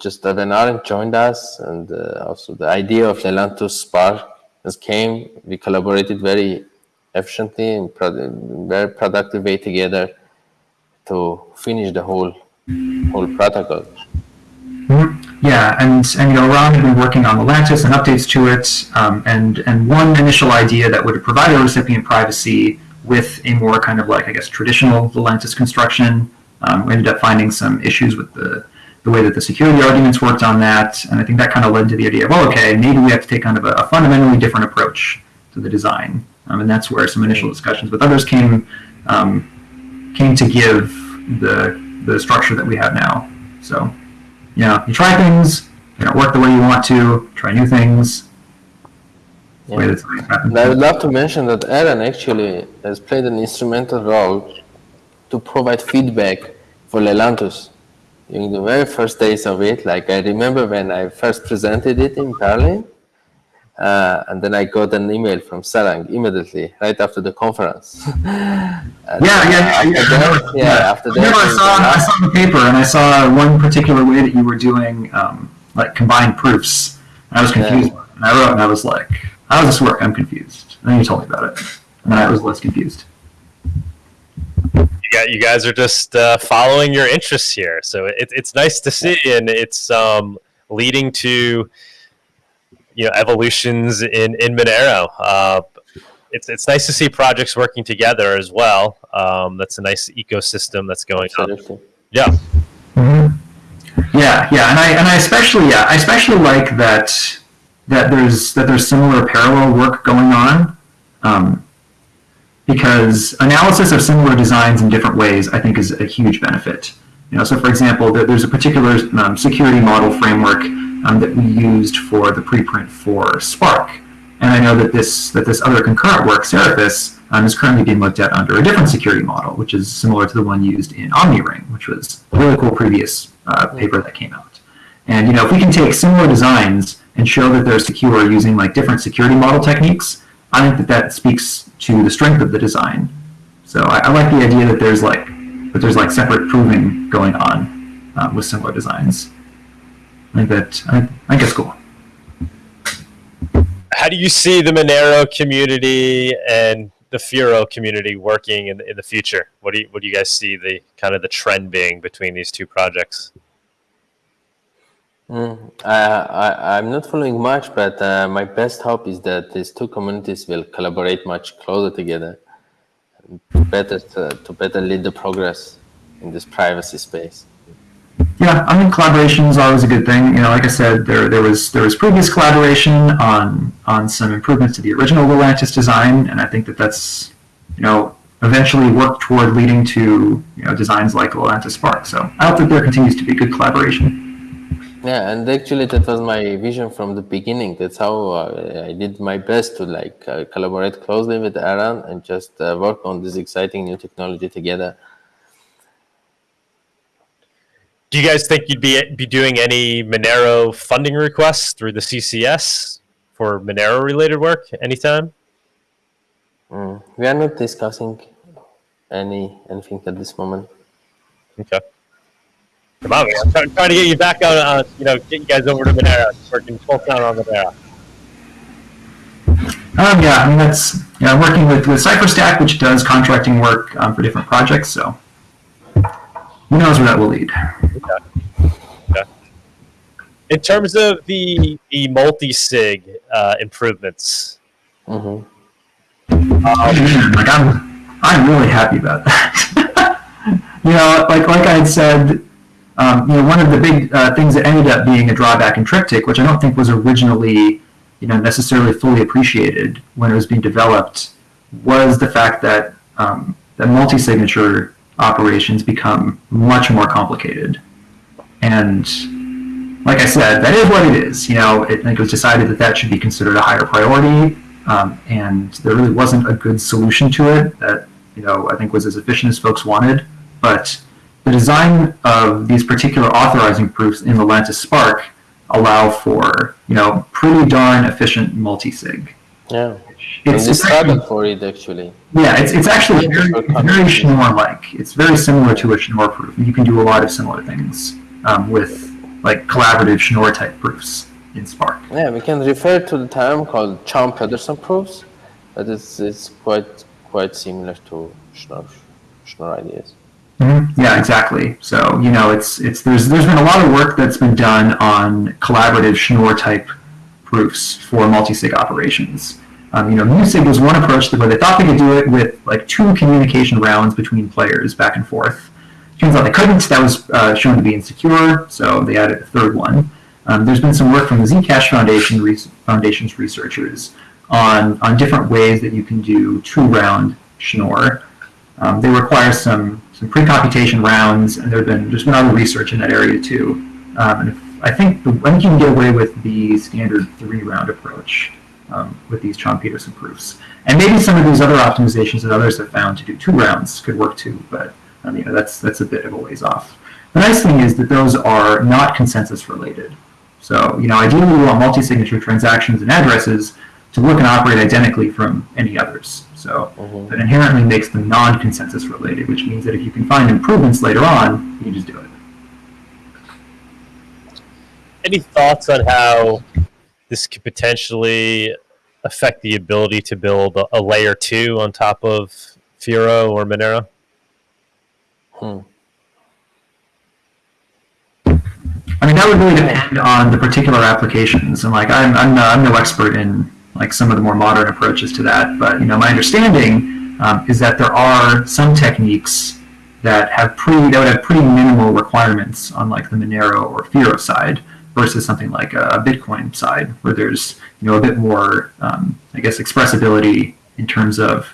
just that when Aaron joined us, and uh, also the idea of Lelantus Spark came, we collaborated very efficiently and pro- very productive way together to finish the whole whole protocol. Yeah, and and you know, Ron had been working on Lelantus and updates to it, um, and and one initial idea that would provide a recipient privacy with a more kind of like I guess traditional Lelantus construction. Um, we ended up finding some issues with the the way that the security arguments worked on that, and I think that kind of led to the idea of, well, okay, maybe we have to take kind of a, a fundamentally different approach to the design, um, and that's where some initial discussions with others came um, came to give the the structure that we have now. So, you know, you try things, they don't work the way you want to, try new things. Yeah. that's always happened. And I would love to mention that Aaron actually has played an instrumental role to provide feedback for Lelantus during the very first days of it. Like I remember when I first presented it in Berlin, uh, and then I got an email from Sarang immediately right after the conference. Yeah, yeah, yeah. yeah, after I that- remember, yeah, after I remember I that, saw, I saw the paper and I saw one particular way that you were doing um, like combined proofs. And I was confused. And I wrote and I was like, how does this work? I'm confused. And then you told me about it. And then I was less confused. You, got, you guys are just uh, following your interests here. So it, it's nice to see, and it's um, leading to you know evolutions in in Monero. Uh, it's it's nice to see projects working together as well. Um, that's a nice ecosystem that's going on. absolutely. Yeah, Yeah, yeah, and I and I especially yeah, I especially like that that there's that there's similar parallel work going on, um, because analysis of similar designs in different ways I think is a huge benefit. You know, so for example, there's a particular um, security model framework um, that we used for the preprint for Spark, and I know that this that this other concurrent work, Seraphis, um, is currently being looked at under a different security model, which is similar to the one used in OmniRing, which was a really cool previous uh, paper that came out. And you know, if we can take similar designs and show that they're secure using like different security model techniques, I think that that speaks to the strength of the design. So I, I like the idea that there's like that there's like separate proving going on uh, with similar designs. I think that I, I think it's cool. how do you see the Monero community and the Firo community working in, in the future? What do you what do you guys see the kind of the trend being between these two projects? Mm, I, I'm not following much, but uh, my best hope is that these two communities will collaborate much closer together, and better to, to better lead the progress in this privacy space. Yeah, I mean collaboration is always a good thing. You know, like I said, there there was there was previous collaboration on on some improvements to the original Lelantus design, and I think that that's you know eventually worked toward leading to you know designs like Lelantus Spark. So I hope that there continues to be good collaboration. Yeah, and actually that was my vision from the beginning. That's how uh, I did my best to like uh, collaborate closely with Aaron and just uh, work on this exciting new technology together. Do you guys think you'd be be doing any Monero funding requests through the CCS for Monero related work anytime? Mm. We are not discussing any anything at this moment. Okay. Come on, man. I'm trying, trying to get you back on, uh, you know, get you guys over to Monero. Working full time on Monero. Um, yeah, I mean that's yeah, I'm working with with Cypher Stack, which does contracting work um, for different projects. So who knows where that will lead. Okay. In terms of the the multi sig uh, improvements, hmm Man, like I'm, I'm really happy about that. you know, like like I had said, um, you know, one of the big uh, things that ended up being a drawback in Triptych, which I don't think was originally, you know, necessarily fully appreciated when it was being developed, was the fact that um, that multi-signature operations become much more complicated. And like I said, that is what it is. You know, it, it was decided that that should be considered a higher priority, um, and there really wasn't a good solution to it that you know I think was as efficient as folks wanted. But the design of these particular authorizing proofs in the Lelantus Spark allow for you know pretty darn efficient multi-sig. Yeah. It's, we it's actually, for it actually. yeah, it's, it's actually Yeah, very, very Schnorr-like. It's very similar to a Schnorr proof. You can do a lot of similar things um, with like collaborative Schnorr type proofs in Spark. Yeah, we can refer to the term called Chaum-Pedersen proofs, but it's it's quite quite similar to Schnorr Schnorr ideas. Mhm. Yeah, exactly. So you know, it's it's there's there's been a lot of work that's been done on collaborative Schnorr type proofs for multi-sig operations. Um, you know, MuSig was one approach where they thought they could do it with like two communication rounds between players back and forth. Turns out they couldn't. That was uh, shown to be insecure, so they added a third one. Um, there's been some work from the Zcash Foundation re- Foundation's researchers on on different ways that you can do two-round Schnorr. Um, they require some some pre-computation rounds, and there've been there's been other research in that area too. Um, and if, I think the, I think you can get away with the standard three-round approach um, with these Chaum Pedersen proofs, and maybe some of these other optimizations that others have found to do two rounds could work too. But um, you know that's that's a bit of a ways off. The nice thing is that those are not consensus related. So you know ideally we want multi-signature transactions and addresses to look and operate identically from any others. So that inherently makes them non-consensus related, which means that if you can find improvements later on, you just do it. Any thoughts on how this could potentially affect the ability to build a, a layer two on top of Firo or Monero? Hmm. I mean, that would really depend on the particular applications, and like I'm, I'm, no, I'm no expert in like some of the more modern approaches to that, but you know, my understanding um, is that there are some techniques that have pretty that would have pretty minimal requirements on like the Monero or Firo side versus something like a Bitcoin side, where there's you know a bit more, um, I guess, expressibility in terms of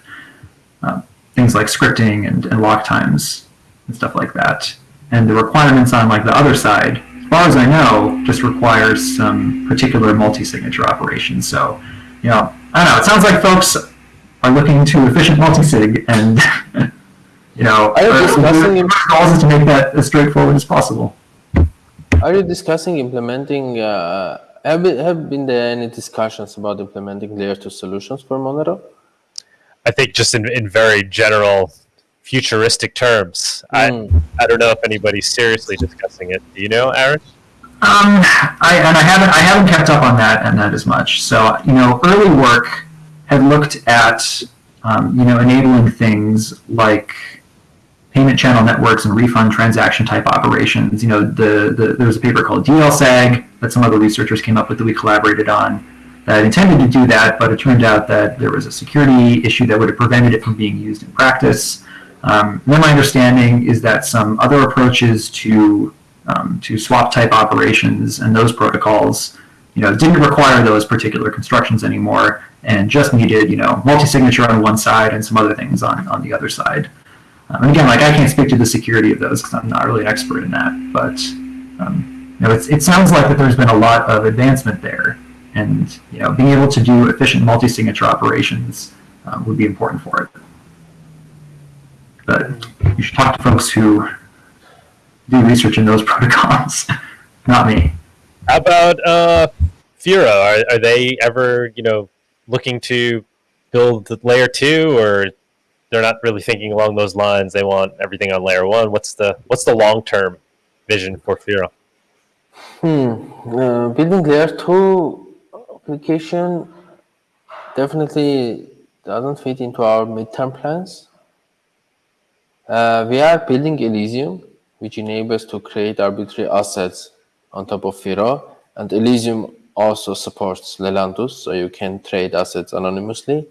um, things like scripting and, and lock times and stuff like that. And the requirements on like the other side, as far as I know, just requires some particular multi-signature operations. So, you know, I don't know. It sounds like folks are looking to efficient multi-sig, and you know, Are you our- discussing- our goal is to make that as straightforward as possible. Are you discussing implementing? Uh, have been, have been there any discussions about implementing layer two solutions for Monero? I think just in, in very general futuristic terms. I, Mm. I don't know if anybody's seriously discussing it. Do you know, Aaron? Um, I and I haven't I haven't kept up on that and that as much. So you know, early work had looked at um, you know enabling things like payment channel networks and refund transaction type operations. You know, the, the there was a paper called DLSAG that some other researchers came up with that we collaborated on that intended to do that, but it turned out that there was a security issue that would have prevented it from being used in practice. Um, then my understanding is that some other approaches to um, to swap type operations and those protocols, you know, didn't require those particular constructions anymore, and just needed you know multi-signature on one side and some other things on on the other side. Um, and again, like I can't speak to the security of those because I'm not really an expert in that, but um, you know, it sounds like that there's been a lot of advancement there, and you know, being able to do efficient multi-signature operations um, would be important for it. But you should talk to folks who do research in those protocols, not me. How about uh, Firo? Are, are they ever, you know, looking to build layer two, or they're not really thinking along those lines? They want everything on layer one. What's the what's the long term vision for Firo? Hmm. Uh, building layer two application definitely doesn't fit into our midterm plans. Uh, we are building Elysium, which enables to create arbitrary assets on top of Firo, and Elysium also supports Lelantus, so you can trade assets anonymously.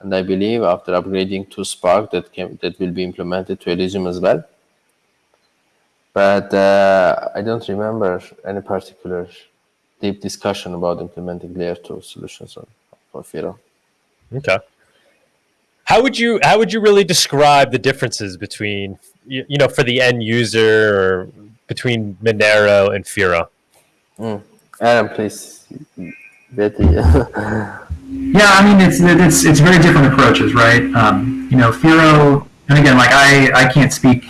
And I believe after upgrading to Spark, that can that will be implemented to Elysium as well. But uh, I don't remember any particular deep discussion about implementing layer two solutions on for Firo. Okay. How would you how would you really describe the differences between you, you know for the end user or between Monero and Firo? Adam, please. Betty. Yeah, I mean it's it's it's very different approaches, right? Um, you know, Firo, and again, like I I can't speak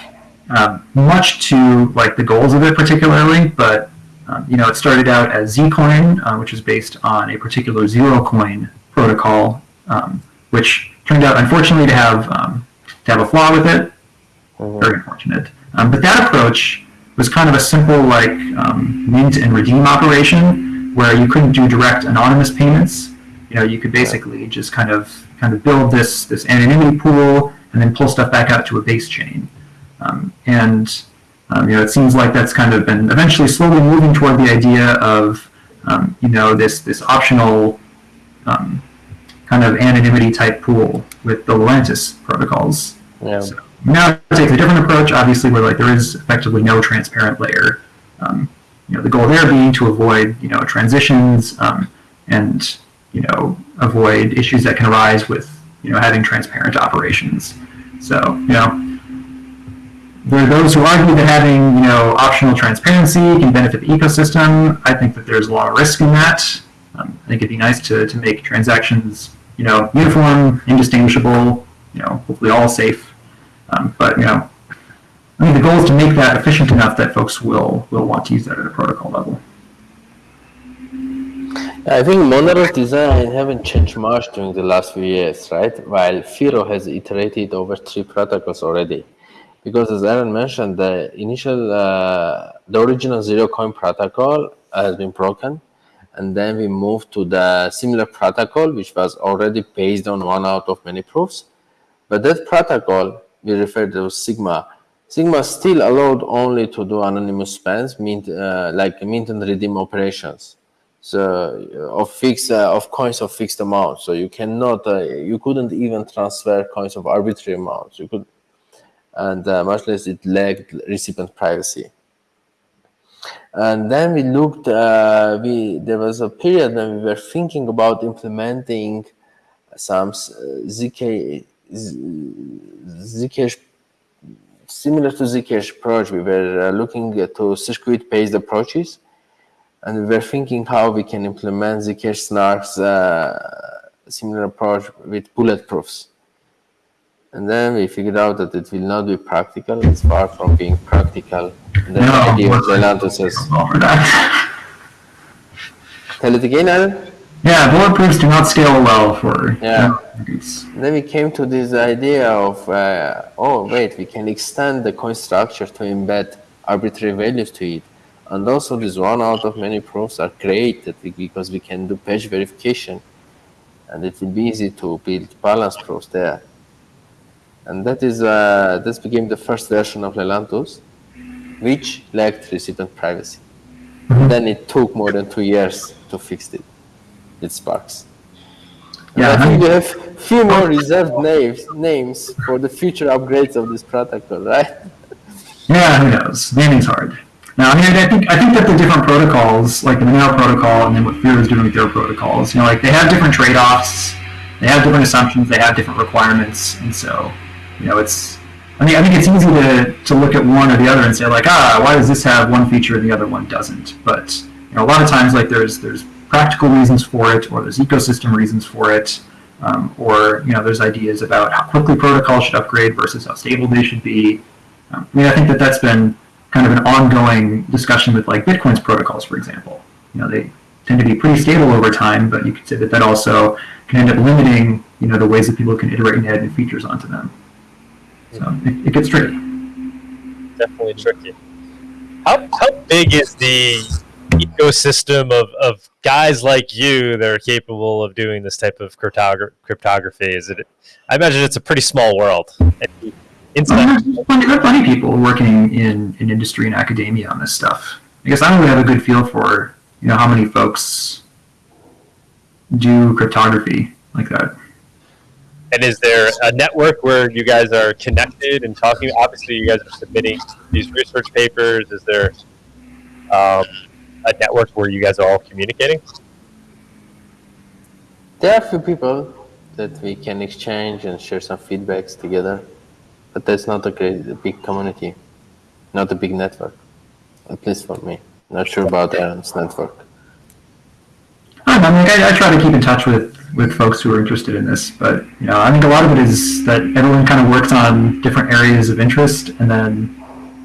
um, much to like the goals of it particularly, but um, you know, it started out as Zcoin, uh, which is based on a particular Zerocoin protocol protocol, um, which turned out, unfortunately, to have um, to have a flaw with it. Very unfortunate. Um, but that approach was kind of a simple, like um, mint and redeem operation, where you couldn't do direct anonymous payments. You know, you could basically just kind of kind of build this this anonymity pool and then pull stuff back out to a base chain. Um, and um, you know, it seems like that's kind of been eventually slowly moving toward the idea of um, you know this this optional um, kind of anonymity type pool with the Lelantus protocols. Yeah. So now it takes a different approach, obviously, where like there is effectively no transparent layer. Um, you know, the goal there being to avoid you know transitions um, and you know avoid issues that can arise with you know having transparent operations. So you know. There are those who argue that having, you know, optional transparency can benefit the ecosystem. I think that there's a lot of risk in that. Um, I think it'd be nice to, to make transactions, you know, uniform, indistinguishable, you know, hopefully all safe. Um, but you know, I think the goal is to make that efficient enough that folks will will want to use that at a protocol level. I think monolith design haven't changed much during the last few years, right? While Firo has iterated over three protocols already. Because as Aaron mentioned, the initial, uh, the original Zerocoin protocol has been broken. And then we moved to the similar protocol, which was already based on one out of many proofs. But that protocol, we refer to Sigma. Sigma still allowed only to do anonymous spends, mint, uh, like mint and redeem operations. So uh, of fixed uh, of coins of fixed amount. So you cannot uh, you couldn't even transfer coins of arbitrary amounts. You could and uh, much less it lacked recipient privacy. And then we looked we there was a period when we were thinking about implementing some zk zcash similar to zcash approach we were looking to circuit based approaches and we were thinking how we can implement Zcash Snark's uh, similar approach with bulletproofs. And then we figured out that it will not be practical. It's far from being practical. And then No, the idea of bulletproof Zelanto says, Well, for that. tell it again, Alan? Yeah, bulletproofs do not scale well for Yeah. Then we came to this idea of, uh, oh, wait, we can extend the coin structure to embed arbitrary values to it. And also this one out of many proofs are created because we can do batch verification and it will be easy to build balance proofs there. And that is uh, this became the first version of Lelantus, which lacked recipient privacy. Then it took more than two years to fix it. It Sparks. And Yeah, I think we have few more reserved names names for the future upgrades of this protocol, right? Yeah, who knows? Naming's hard. Now, I mean, I think I think that the different protocols, like the Monero protocol, and then what Firo is doing with their protocols, you know, like they have different trade-offs, they have different assumptions, they have different requirements, and so, you know, it's. I mean, I think it's easy to, to look at one or the other and say like, ah, why does this have one feature and the other one doesn't? But you know, a lot of times, like there's there's practical reasons for it, or there's ecosystem reasons for it, um, or you know, there's ideas about how quickly protocols should upgrade versus how stable they should be. Um, I mean, I think that that's been kind of an ongoing discussion with like Bitcoin's protocols, for example. You know, they tend to be pretty stable over time, but you could say that that also can end up limiting, you know, the ways that people can iterate and add new features onto them. So it, it gets tricky. definitely tricky. How, how big is the ecosystem of, of guys like you that are capable of doing this type of cryptogra- cryptography? Is it? I imagine it's a pretty small world. Inside, there are plenty of people working in, in industry and academia on this stuff. I guess I don't really have a good feel for, you know, how many folks do cryptography like that. and is there a network where you guys are connected and talking? Obviously, you guys are submitting these research papers. Is there um, a network where you guys are all communicating? There are a few people that we can exchange and share some feedbacks together, but that's not a great, a big community, not a big network, at least for me. Not sure about Aaron's network. I don't know, I, mean, I, I try to keep in touch with, with folks who are interested in this, but you know, I think a lot of it is that everyone kind of works on different areas of interest, and then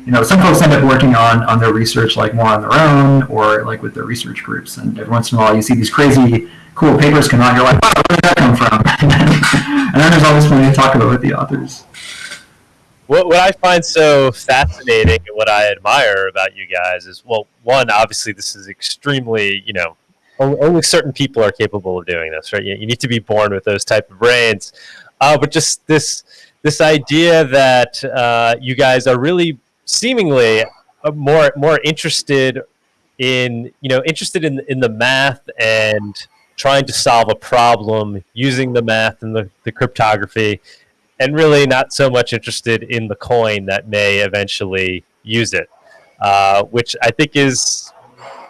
you know, some folks end up working on on their research like more on their own or like with their research groups, and every once in a while you see these crazy cool papers come out, you're like, wow, where did that come from? and then there's always plenty to talk about with the authors. What, what I find so fascinating and what I admire about you guys is, well, one, obviously, this is extremely, you know, only, certain people are capable of doing this, right? You, you need to be born with those type of brains. Uh, but just this this idea that uh, you guys are really seemingly uh, more more interested in you know interested in in the math and trying to solve a problem using the math and the, the cryptography and really not so much interested in the coin that may eventually use it uh, which i think is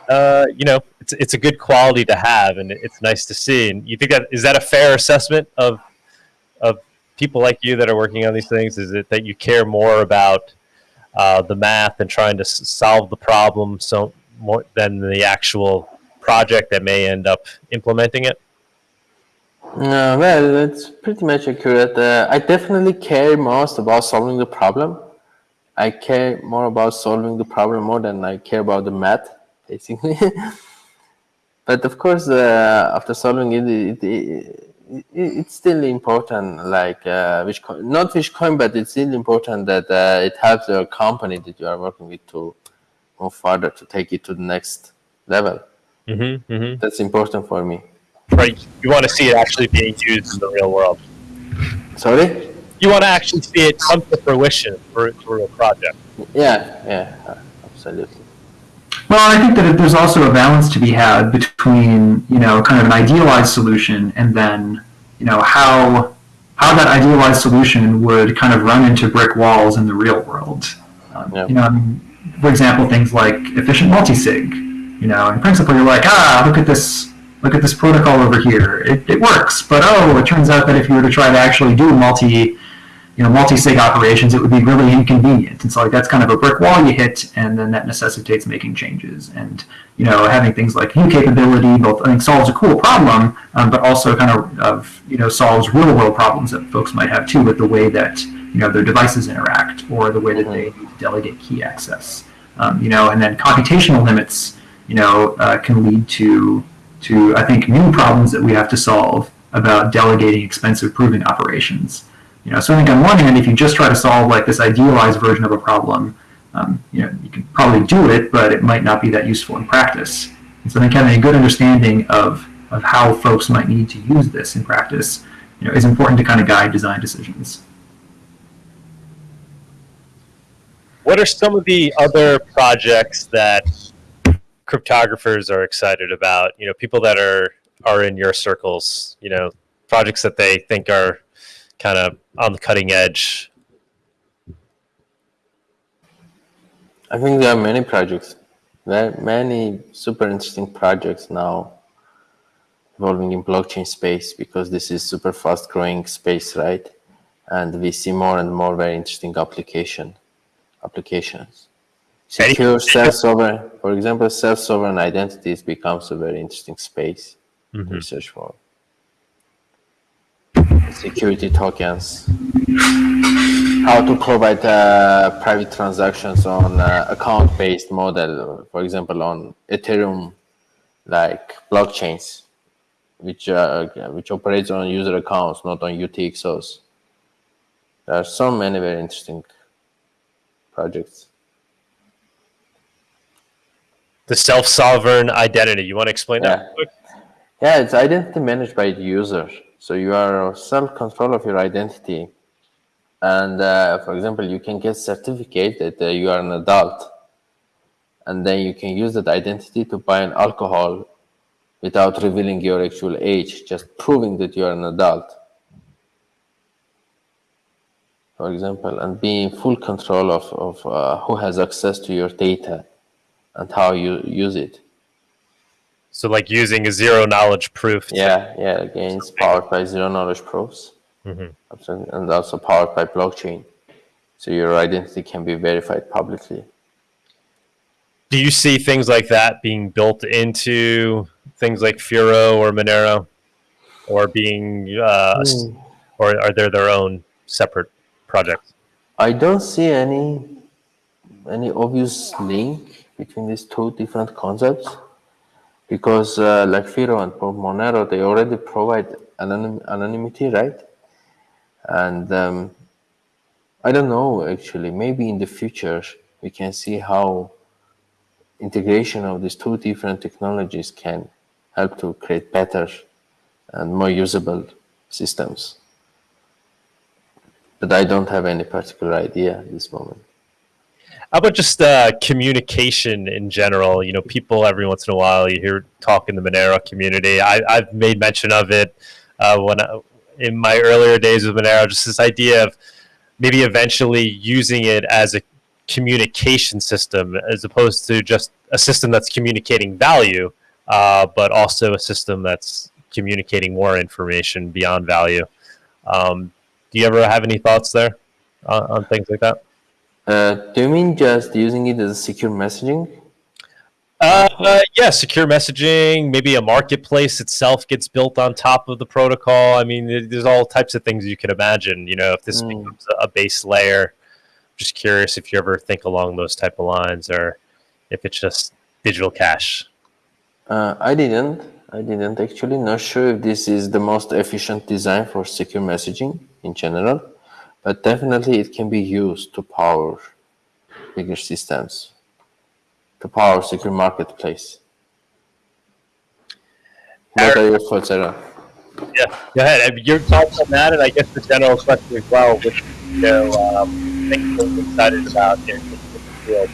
uh, you know it's, it's a good quality to have and it's nice to see. And you think that is that a fair assessment of of people like you that are working on these things? Is it that you care more about uh, the math and trying to solve the problem so more than the actual project that may end up implementing it well, that's pretty much accurate. Uh, I definitely care most about solving the problem. I care more about solving the problem more than I care about the math, basically. but of course, uh, after solving it, it, it, it, it's still important. Like uh, which coin, not which coin, but it's still important that uh, it helps your company that you are working with to move further to take it to the next level. mm-hmm, mm-hmm. That's important for me. right you want to see it actually being used in the real world Sorry. you want to actually see it come to fruition for, for a project Yeah, yeah, absolutely. Well, I think that there's also a balance to be had between, you know, kind of an idealized solution and then, you know, how how that idealized solution would kind of run into brick walls in the real world. Um, Yeah. You know, I mean, for example, things like efficient multisig. You know, in principle, you're like, ah, look at this, look at this protocol over here. It, it works, but oh, it turns out that if you were to try to actually do multi you know, multi-sig operations, it would be really inconvenient. And so like that's kind of a brick wall you hit, and then that necessitates making changes. And you know, having things like view capability both I think solves a cool problem, um, but also kind of, of you know solves real-world problems that folks might have too with the way that you know their devices interact or the way that they delegate key access. Um, you know, and then computational limits, you know, uh, can lead to to I think new problems that we have to solve about delegating expensive proving operations. You know, so I think on one hand, if you just try to solve like this idealized version of a problem, um, you know, you can probably do it, but it might not be that useful in practice. And so I think having a good understanding of, of how folks might need to use this in practice, you know, is important to kind of guide design decisions. what are some of the other projects that cryptographers are excited about you know people that are are in your circles you know projects that they think are kind of on the cutting edge I think there are many projects, very many super interesting projects now evolving in blockchain space because this is super fast growing space, right? And we see more and more very interesting application applications. Secure self-sovereign, for example, self-sovereign identities becomes a very interesting space to Mhm. research for. Security tokens, how to provide uh, private transactions on uh, account-based model, for example, on Ethereum, like blockchains, which uh, which operates on user accounts, not on UTXOs. There are so many very interesting projects. the self-sovereign identity you want to explain Yeah. that quick? Yeah, it's identity managed by the user. So you are self-control of your identity. And uh, for example, you can get certificate that uh, you are an adult. And then you can use that identity to buy an alcohol without revealing your actual age, just proving that you are an adult. For example, and be in full control of, of uh, who has access to your data and how you use it. So like using a zero knowledge proof to- Yeah, yeah. Again, it's powered by zero knowledge proofs, Mhm. Absolutely, and also powered by blockchain. So your identity can be verified publicly. do you see things like that being built into things like Firo or Monero, or being, uh, s- or are there their own separate projects? I don't see any any obvious link between these two different concepts. Because uh, like Firo and Monero, they already provide anonym, anonymity, right? And um, I don't know actually. Maybe in the future we can see how integration of these two different technologies can help to create better and more usable systems. But I don't have any particular idea at this moment. How about just uh, communication in general? You know, people every once in a while you hear talk in the Monero community. I, have made mention of it uh, when I, in my earlier days with Monero. Just this idea of maybe eventually using it as a communication system as opposed to just a system that's communicating value, uh, but also a system that's communicating more information beyond value. Um, do you ever have any thoughts there on, on things like that? Uh, do you mean just using it as secure messaging? Uh, uh, yeah, secure messaging. Maybe a marketplace itself gets built on top of the protocol. I mean, there's all types of things you could imagine. You know, if this mm. becomes a base layer. I'm Just curious if you ever think along those type of lines, or if it's just digital cash. Uh, I didn't. I didn't actually. Not sure if this is the most efficient design for secure messaging in general but definitely it can be used to power bigger systems, to power secure marketplace. What are your thoughts, Aaron? Yeah, go ahead. Your thoughts on that, and I guess the general question as well, which you know, um, things you're excited about in the field.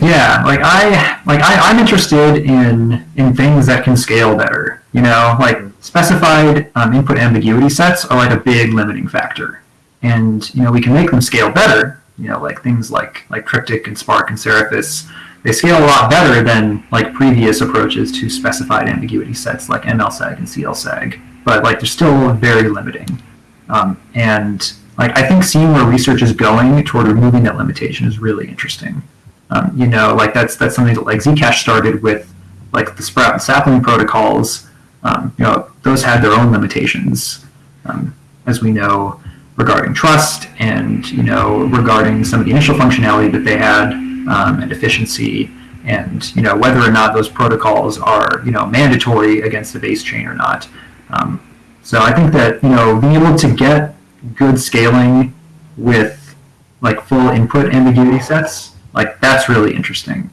Yeah, like I like I, I'm interested in in things that can scale better. You know, like specified um, input ambiguity sets are like a big limiting factor and you know we can make them scale better. You know, like things like like Triptych and Spark and Seraphis, they scale a lot better than like previous approaches to specified ambiguity sets like MLSAG and CLSAG. But like they're still very limiting. Um, and like I think seeing where research is going toward removing that limitation is really interesting. Um, you know, like that's that's something that like Zcash started with, like the Sprout and Sapling protocols. Um, you know, those had their own limitations, um, as we know regarding trust and you know regarding some of the initial functionality that they had um, and efficiency and you know whether or not those protocols are you know mandatory against the base chain or not. Um, so I think that you know being able to get good scaling with like full input ambiguity sets, like that's really interesting.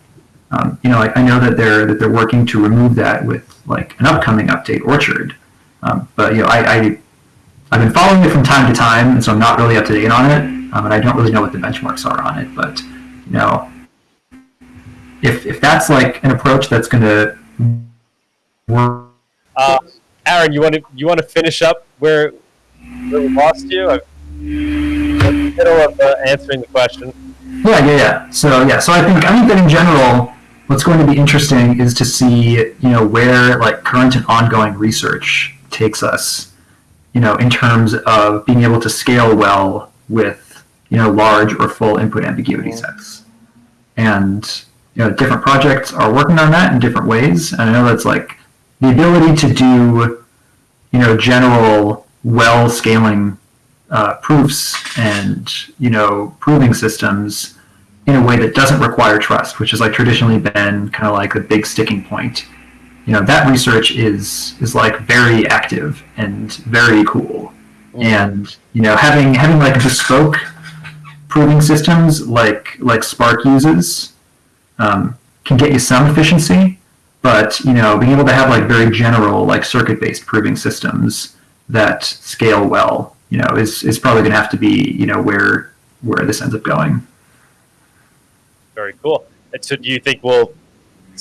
Um, you know, like I know that they're that they're working to remove that with like an upcoming update, Orchard. Um, but you know, I, I I've been following it from time to time, and so I'm not really up to date on it, um, and I don't really know what the benchmarks are on it. But you know, if if that's like an approach that's going to work. Uh, Aaron, you want to you want to finish up where where we lost you? I'm in the middle of uh, answering the question. Yeah, yeah, yeah. So yeah, so I think I think that in general, what's going to be interesting is to see you know where like current and ongoing research takes us you know, in terms of being able to scale well with, you know, large or full input ambiguity sets. And, you know, different projects are working on that in different ways. And I know that's like the ability to do, you know, general well scaling uh, proofs and, you know, proving systems in a way that doesn't require trust, which has like traditionally been kind of like the big sticking point you know that research is is like very active and very cool. Mm. and you know having having like bespoke proving systems like like spark uses um, can get you some efficiency but you know being able to have like very general like circuit based proving systems that scale well you know is is probably going to have to be you know where where this ends up going. Very cool. And so do you think we'll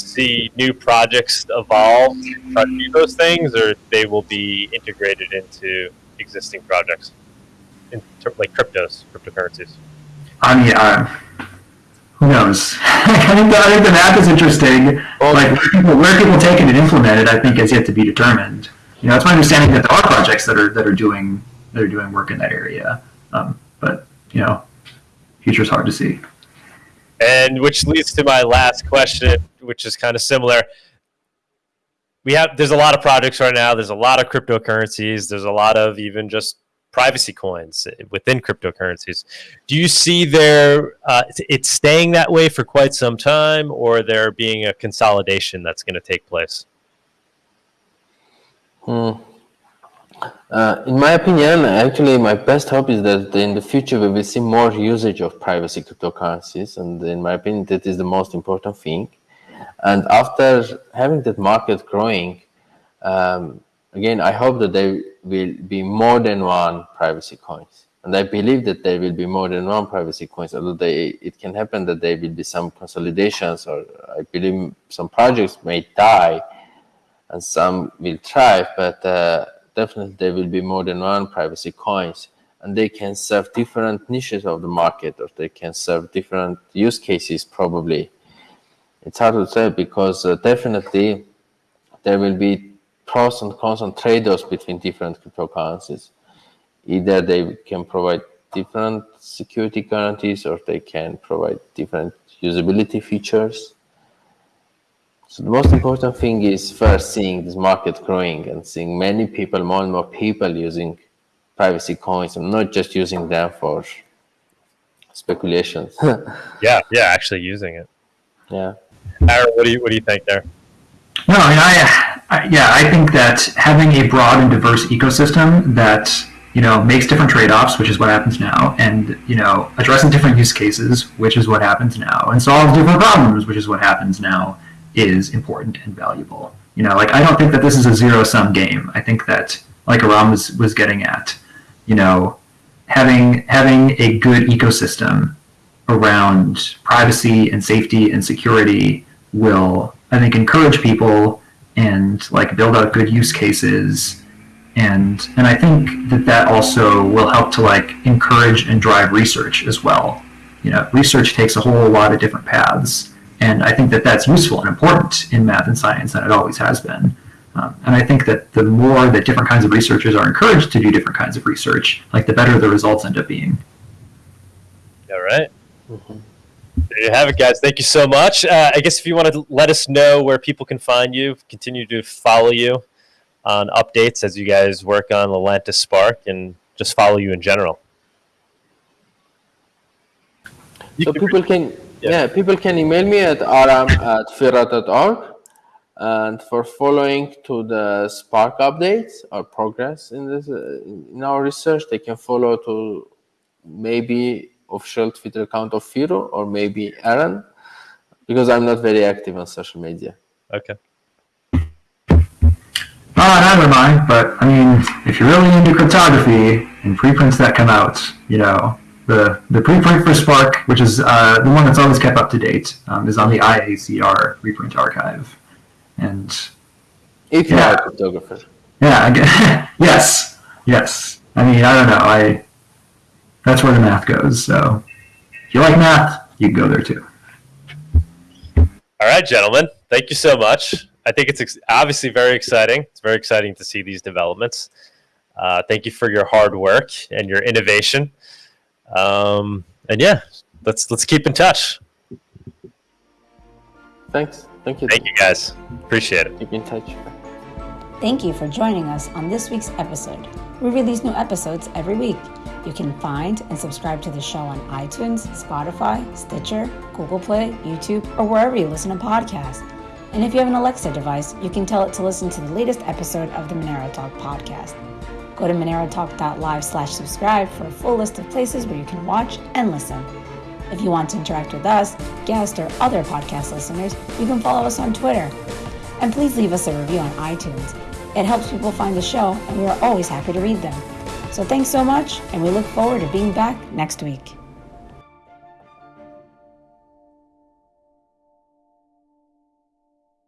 see new projects evolve try to do those things, or they will be integrated into existing projects, in like cryptos, cryptocurrencies? I mean, uh, who knows? I think the, I think the math is interesting. Well, like where people, where people take it and implement it, I think is yet to be determined. You know, it's my understanding that there are projects that are that are doing that are doing work in that area, um, but you know, future's hard to see. And which leads to my last question, which is kind of similar. We have there's a lot of projects right now. There's a lot of cryptocurrencies. There's a lot of even just privacy coins within cryptocurrencies. Do you see there uh, it's staying that way for quite some time, or there being a consolidation that's going to take place? Hmm. Uh, in my opinion, actually, my best hope is that in the future we will see more usage of privacy cryptocurrencies, and in my opinion, that is the most important thing. And after having that market growing, um, again, I hope that there will be more than one privacy coins. And I believe that there will be more than one privacy coins, although they, it can happen that there will be some consolidations or I believe some projects may die and some will thrive, but uh, definitely there will be more than one privacy coins and they can serve different niches of the market or they can serve different use cases probably. It's hard to say because uh, definitely there will be pros and cons and trade-offs between different cryptocurrencies. Either they can provide different security guarantees or they can provide different usability features. So the most important thing is first seeing this market growing and seeing many people, more and more people using privacy coins and not just using them for speculations. yeah, yeah, actually using it. Yeah. Aaron, what do you what do you think there? No, I mean, I, I, yeah, I think that having a broad and diverse ecosystem that you know makes different trade-offs, which is what happens now, and you know addressing different use cases, which is what happens now, and solves different problems, which is what happens now, is important and valuable. You know, like I don't think that this is a zero-sum game. I think that, like Aram was was getting at, you know, having having a good ecosystem around privacy and safety and security will I think encourage people and like build out good use cases and and I think that that also will help to like encourage and drive research as well. You know, research takes a whole lot of different paths, and I think that that's useful and important in math and science, and it always has been. Um, and I think that the more that different kinds of researchers are encouraged to do different kinds of research, like the better the results end up being. All right. mm-hmm. There you have it, guys. Thank you so much. Uh, I guess if you want to let us know where people can find you, continue to follow you on updates as you guys work on Lelantus Spark and just follow you in general. You so can people can yeah. yeah. people can email me at aram at firo.org and for following to the Spark updates or progress in this uh, in our research, they can follow to maybe official Twitter account of Firo or maybe Aaron, because I'm not very active on social media. Okay. Uh, neither am I, but I mean, if you're really into cryptography and preprints that come out, you know, the, the preprint for Spark, which is uh, the one that's always kept up to date, um, is on the IACR ePrint archive. And if you're yeah, a cryptographer. Yeah, yes, yes. I mean, I don't know. I that's where the math goes. So if you like math, you can go there too. All right, gentlemen. Thank you so much. I think it's ex- obviously very exciting. It's very exciting to see these developments. Uh, thank you for your hard work and your innovation. Um, and yeah, let's let's keep in touch. Thanks. Thank you. Thank you, guys. Appreciate it. Keep in touch. Thank you for joining us on this week's episode. We release new episodes every week. You can find and subscribe to the show on iTunes, Spotify, Stitcher, Google Play, YouTube, or wherever you listen to podcasts. And if you have an Alexa device, you can tell it to listen to the latest episode of the Monero Talk podcast. Go to monerotalk.live slash subscribe for a full list of places where you can watch and listen. If you want to interact with us, guests, or other podcast listeners, you can follow us on Twitter. And please leave us a review on iTunes. It helps people find the show, and we are always happy to read them. So thanks so much, and we look forward to being back next week.